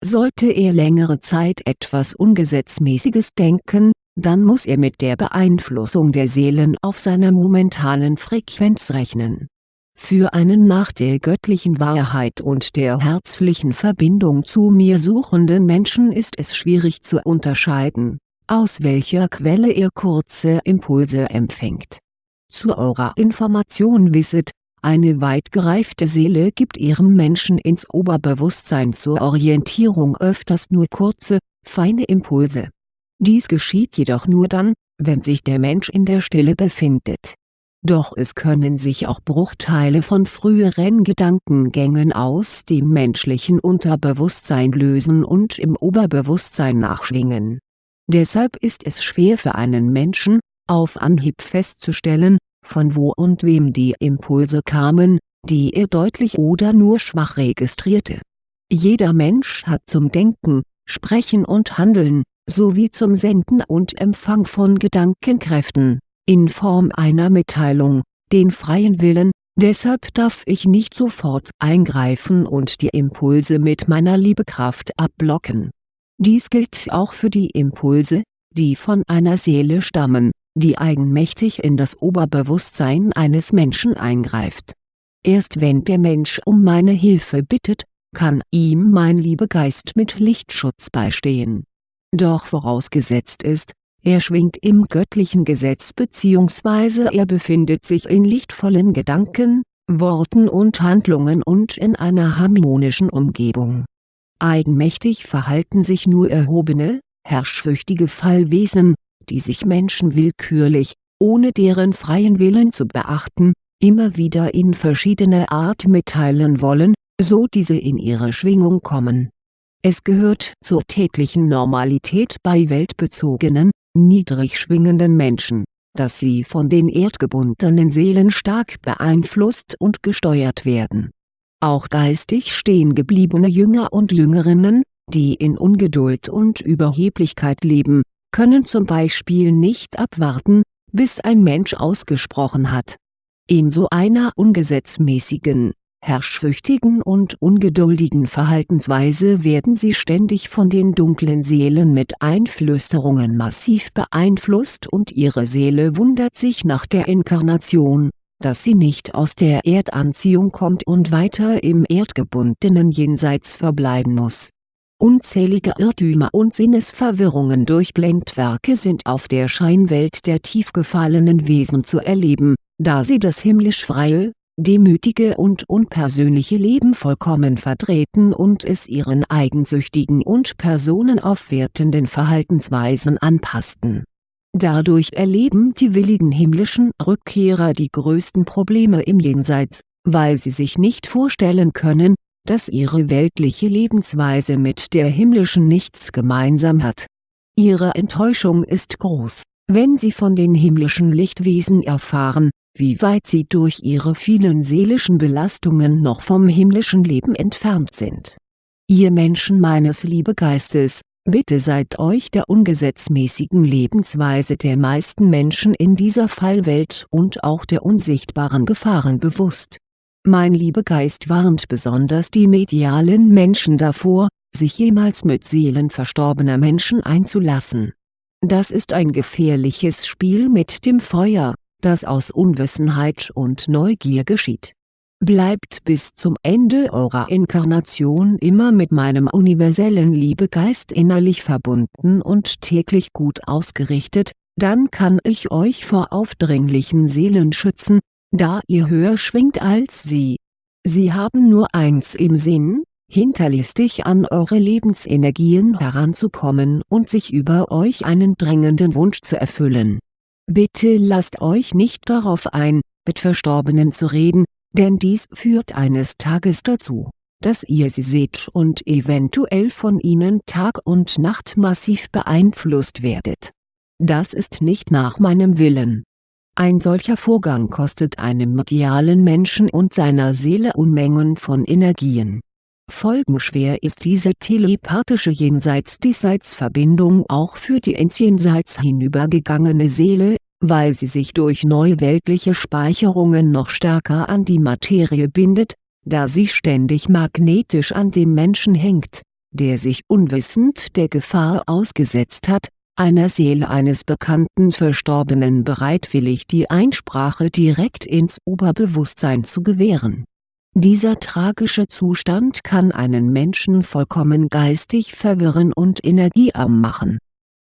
Sollte er längere Zeit etwas Ungesetzmäßiges denken, dann muss er mit der Beeinflussung der Seelen auf seiner momentanen Frequenz rechnen. Für einen nach der göttlichen Wahrheit und der herzlichen Verbindung zu mir suchenden Menschen ist es schwierig zu unterscheiden, aus welcher Quelle er kurze Impulse empfängt. Zu eurer Information wisset, eine weit gereifte Seele gibt ihrem Menschen ins Oberbewusstsein zur Orientierung öfters nur kurze, feine Impulse. Dies geschieht jedoch nur dann, wenn sich der Mensch in der Stille befindet. Doch es können sich auch Bruchteile von früheren Gedankengängen aus dem menschlichen Unterbewusstsein lösen und im Oberbewusstsein nachschwingen. Deshalb ist es schwer für einen Menschen, auf Anhieb festzustellen, von wo und wem die Impulse kamen, die er deutlich oder nur schwach registrierte. Jeder Mensch hat zum Denken, Sprechen und Handeln, sowie zum Senden und Empfang von Gedankenkräften, in Form einer Mitteilung, den freien Willen, deshalb darf ich nicht sofort eingreifen und die Impulse mit meiner Liebekraft abblocken. Dies gilt auch für die Impulse, die von einer Seele stammen, die eigenmächtig in das Oberbewusstsein eines Menschen eingreift. Erst wenn der Mensch um meine Hilfe bittet, kann ihm mein Liebegeist mit Lichtschutz beistehen. Doch vorausgesetzt ist, er schwingt im göttlichen Gesetz bzw. er befindet sich in lichtvollen Gedanken, Worten und Handlungen und in einer harmonischen Umgebung. Eigenmächtig verhalten sich nur erhobene, herrschsüchtige Fallwesen, die sich Menschen willkürlich, ohne deren freien Willen zu beachten, immer wieder in verschiedener Art mitteilen wollen, so diese in ihre Schwingung kommen. Es gehört zur täglichen Normalität bei weltbezogenen, niedrig schwingenden Menschen, dass sie von den erdgebundenen Seelen stark beeinflusst und gesteuert werden. Auch geistig stehen gebliebene Jünger und Jüngerinnen, die in Ungeduld und Überheblichkeit leben, können zum Beispiel nicht abwarten, bis ein Mensch ausgesprochen hat. In so einer ungesetzmäßigen, herrschsüchtigen und ungeduldigen Verhaltensweise werden sie ständig von den dunklen Seelen mit Einflüsterungen massiv beeinflusst und ihre Seele wundert sich nach der Inkarnation, dass sie nicht aus der Erdanziehung kommt und weiter im erdgebundenen Jenseits verbleiben muss Unzählige Irrtümer und Sinnesverwirrungen durch Blendwerke sind auf der Scheinwelt der tief gefallenen Wesen zu erleben, da sie das himmlisch freie, demütige und unpersönliche Leben vollkommen verdrehten und es ihren eigensüchtigen und personenaufwertenden Verhaltensweisen anpassten. Dadurch erleben die willigen himmlischen Rückkehrer die größten Probleme im Jenseits, weil sie sich nicht vorstellen können, dass ihre weltliche Lebensweise mit der himmlischen nichts gemeinsam hat. Ihre Enttäuschung ist groß, wenn sie von den himmlischen Lichtwesen erfahren, wie weit sie durch ihre vielen seelischen Belastungen noch vom himmlischen Leben entfernt sind. Ihr Menschen meines Liebegeistes, bitte seid euch der ungesetzmäßigen Lebensweise der meisten Menschen in dieser Fallwelt und auch der unsichtbaren Gefahren bewusst. Mein Liebegeist warnt besonders die medialen Menschen davor, sich jemals mit Seelen verstorbener Menschen einzulassen. Das ist ein gefährliches Spiel mit dem Feuer, das aus Unwissenheit und Neugier geschieht. Bleibt bis zum Ende eurer Inkarnation immer mit meinem universellen Liebegeist innerlich verbunden und täglich gut ausgerichtet, dann kann ich euch vor aufdringlichen Seelen schützen, da ihr höher schwingt als sie. Sie haben nur eins im Sinn, hinterlistig an eure Lebensenergien heranzukommen und sich über euch einen drängenden Wunsch zu erfüllen Bitte lasst euch nicht darauf ein, mit Verstorbenen zu reden, denn dies führt eines Tages dazu, dass ihr sie seht und eventuell von ihnen Tag und Nacht massiv beeinflusst werdet. Das ist nicht nach meinem Willen. Ein solcher Vorgang kostet einem medialen Menschen und seiner Seele Unmengen von Energien. Folgenschwer ist diese telepathische Jenseits-Diesseits-Verbindung auch für die ins Jenseits hinübergegangene Seele, weil sie sich durch neuweltliche Speicherungen noch stärker an die Materie bindet, da sie ständig magnetisch an dem Menschen hängt, der sich unwissend der Gefahr ausgesetzt hat, einer Seele eines bekannten Verstorbenen bereitwillig die Einsprache direkt ins Oberbewusstsein zu gewähren dieser tragische Zustand kann einen Menschen vollkommen geistig verwirren und energiearm machen.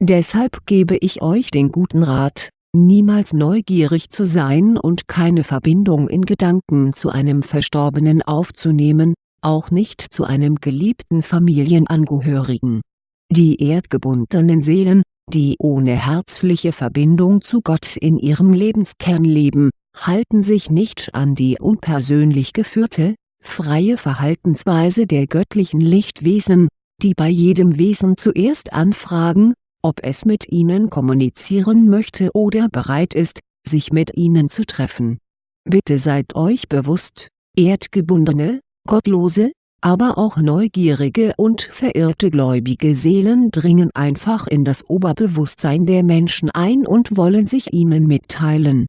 Deshalb gebe ich euch den guten Rat, niemals neugierig zu sein und keine Verbindung in Gedanken zu einem Verstorbenen aufzunehmen, auch nicht zu einem geliebten Familienangehörigen. Die erdgebundenen Seelen, die ohne herzliche Verbindung zu Gott in ihrem Lebenskern leben, halten sich nicht an die unpersönlich geführte, freie Verhaltensweise der göttlichen Lichtwesen, die bei jedem Wesen zuerst anfragen, ob es mit ihnen kommunizieren möchte oder bereit ist, sich mit ihnen zu treffen. Bitte seid euch bewusst, erdgebundene, gottlose, aber auch neugierige und verirrte gläubige Seelen dringen einfach in das Oberbewusstsein der Menschen ein und wollen sich ihnen mitteilen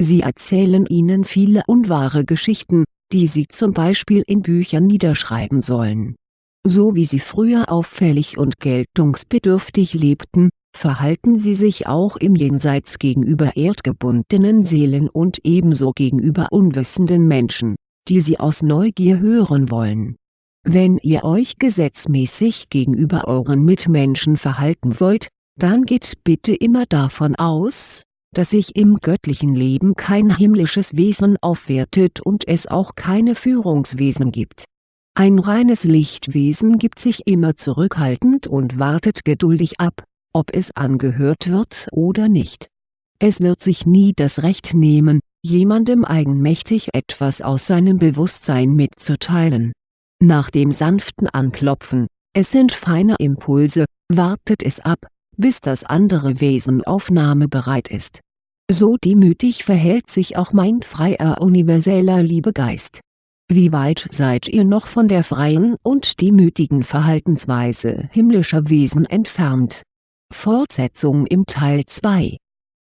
Sie erzählen ihnen viele unwahre Geschichten, die sie zum Beispiel in Büchern niederschreiben sollen. So wie sie früher auffällig und geltungsbedürftig lebten, verhalten sie sich auch im Jenseits gegenüber erdgebundenen Seelen und ebenso gegenüber unwissenden Menschen, die sie aus Neugier hören wollen. Wenn ihr euch gesetzmäßig gegenüber euren Mitmenschen verhalten wollt, dann geht bitte immer davon aus, dass sich im göttlichen Leben kein himmlisches Wesen aufwertet und es auch keine Führungswesen gibt. Ein reines Lichtwesen gibt sich immer zurückhaltend und wartet geduldig ab, ob es angehört wird oder nicht. Es wird sich nie das Recht nehmen, jemandem eigenmächtig etwas aus seinem Bewusstsein mitzuteilen. Nach dem sanften Anklopfen, es sind feine Impulse, wartet es ab, bis das andere Wesen aufnahmebereit ist so demütig verhält sich auch mein freier universeller Liebegeist. Wie weit seid ihr noch von der freien und demütigen Verhaltensweise himmlischer Wesen entfernt? Fortsetzung im Teil 2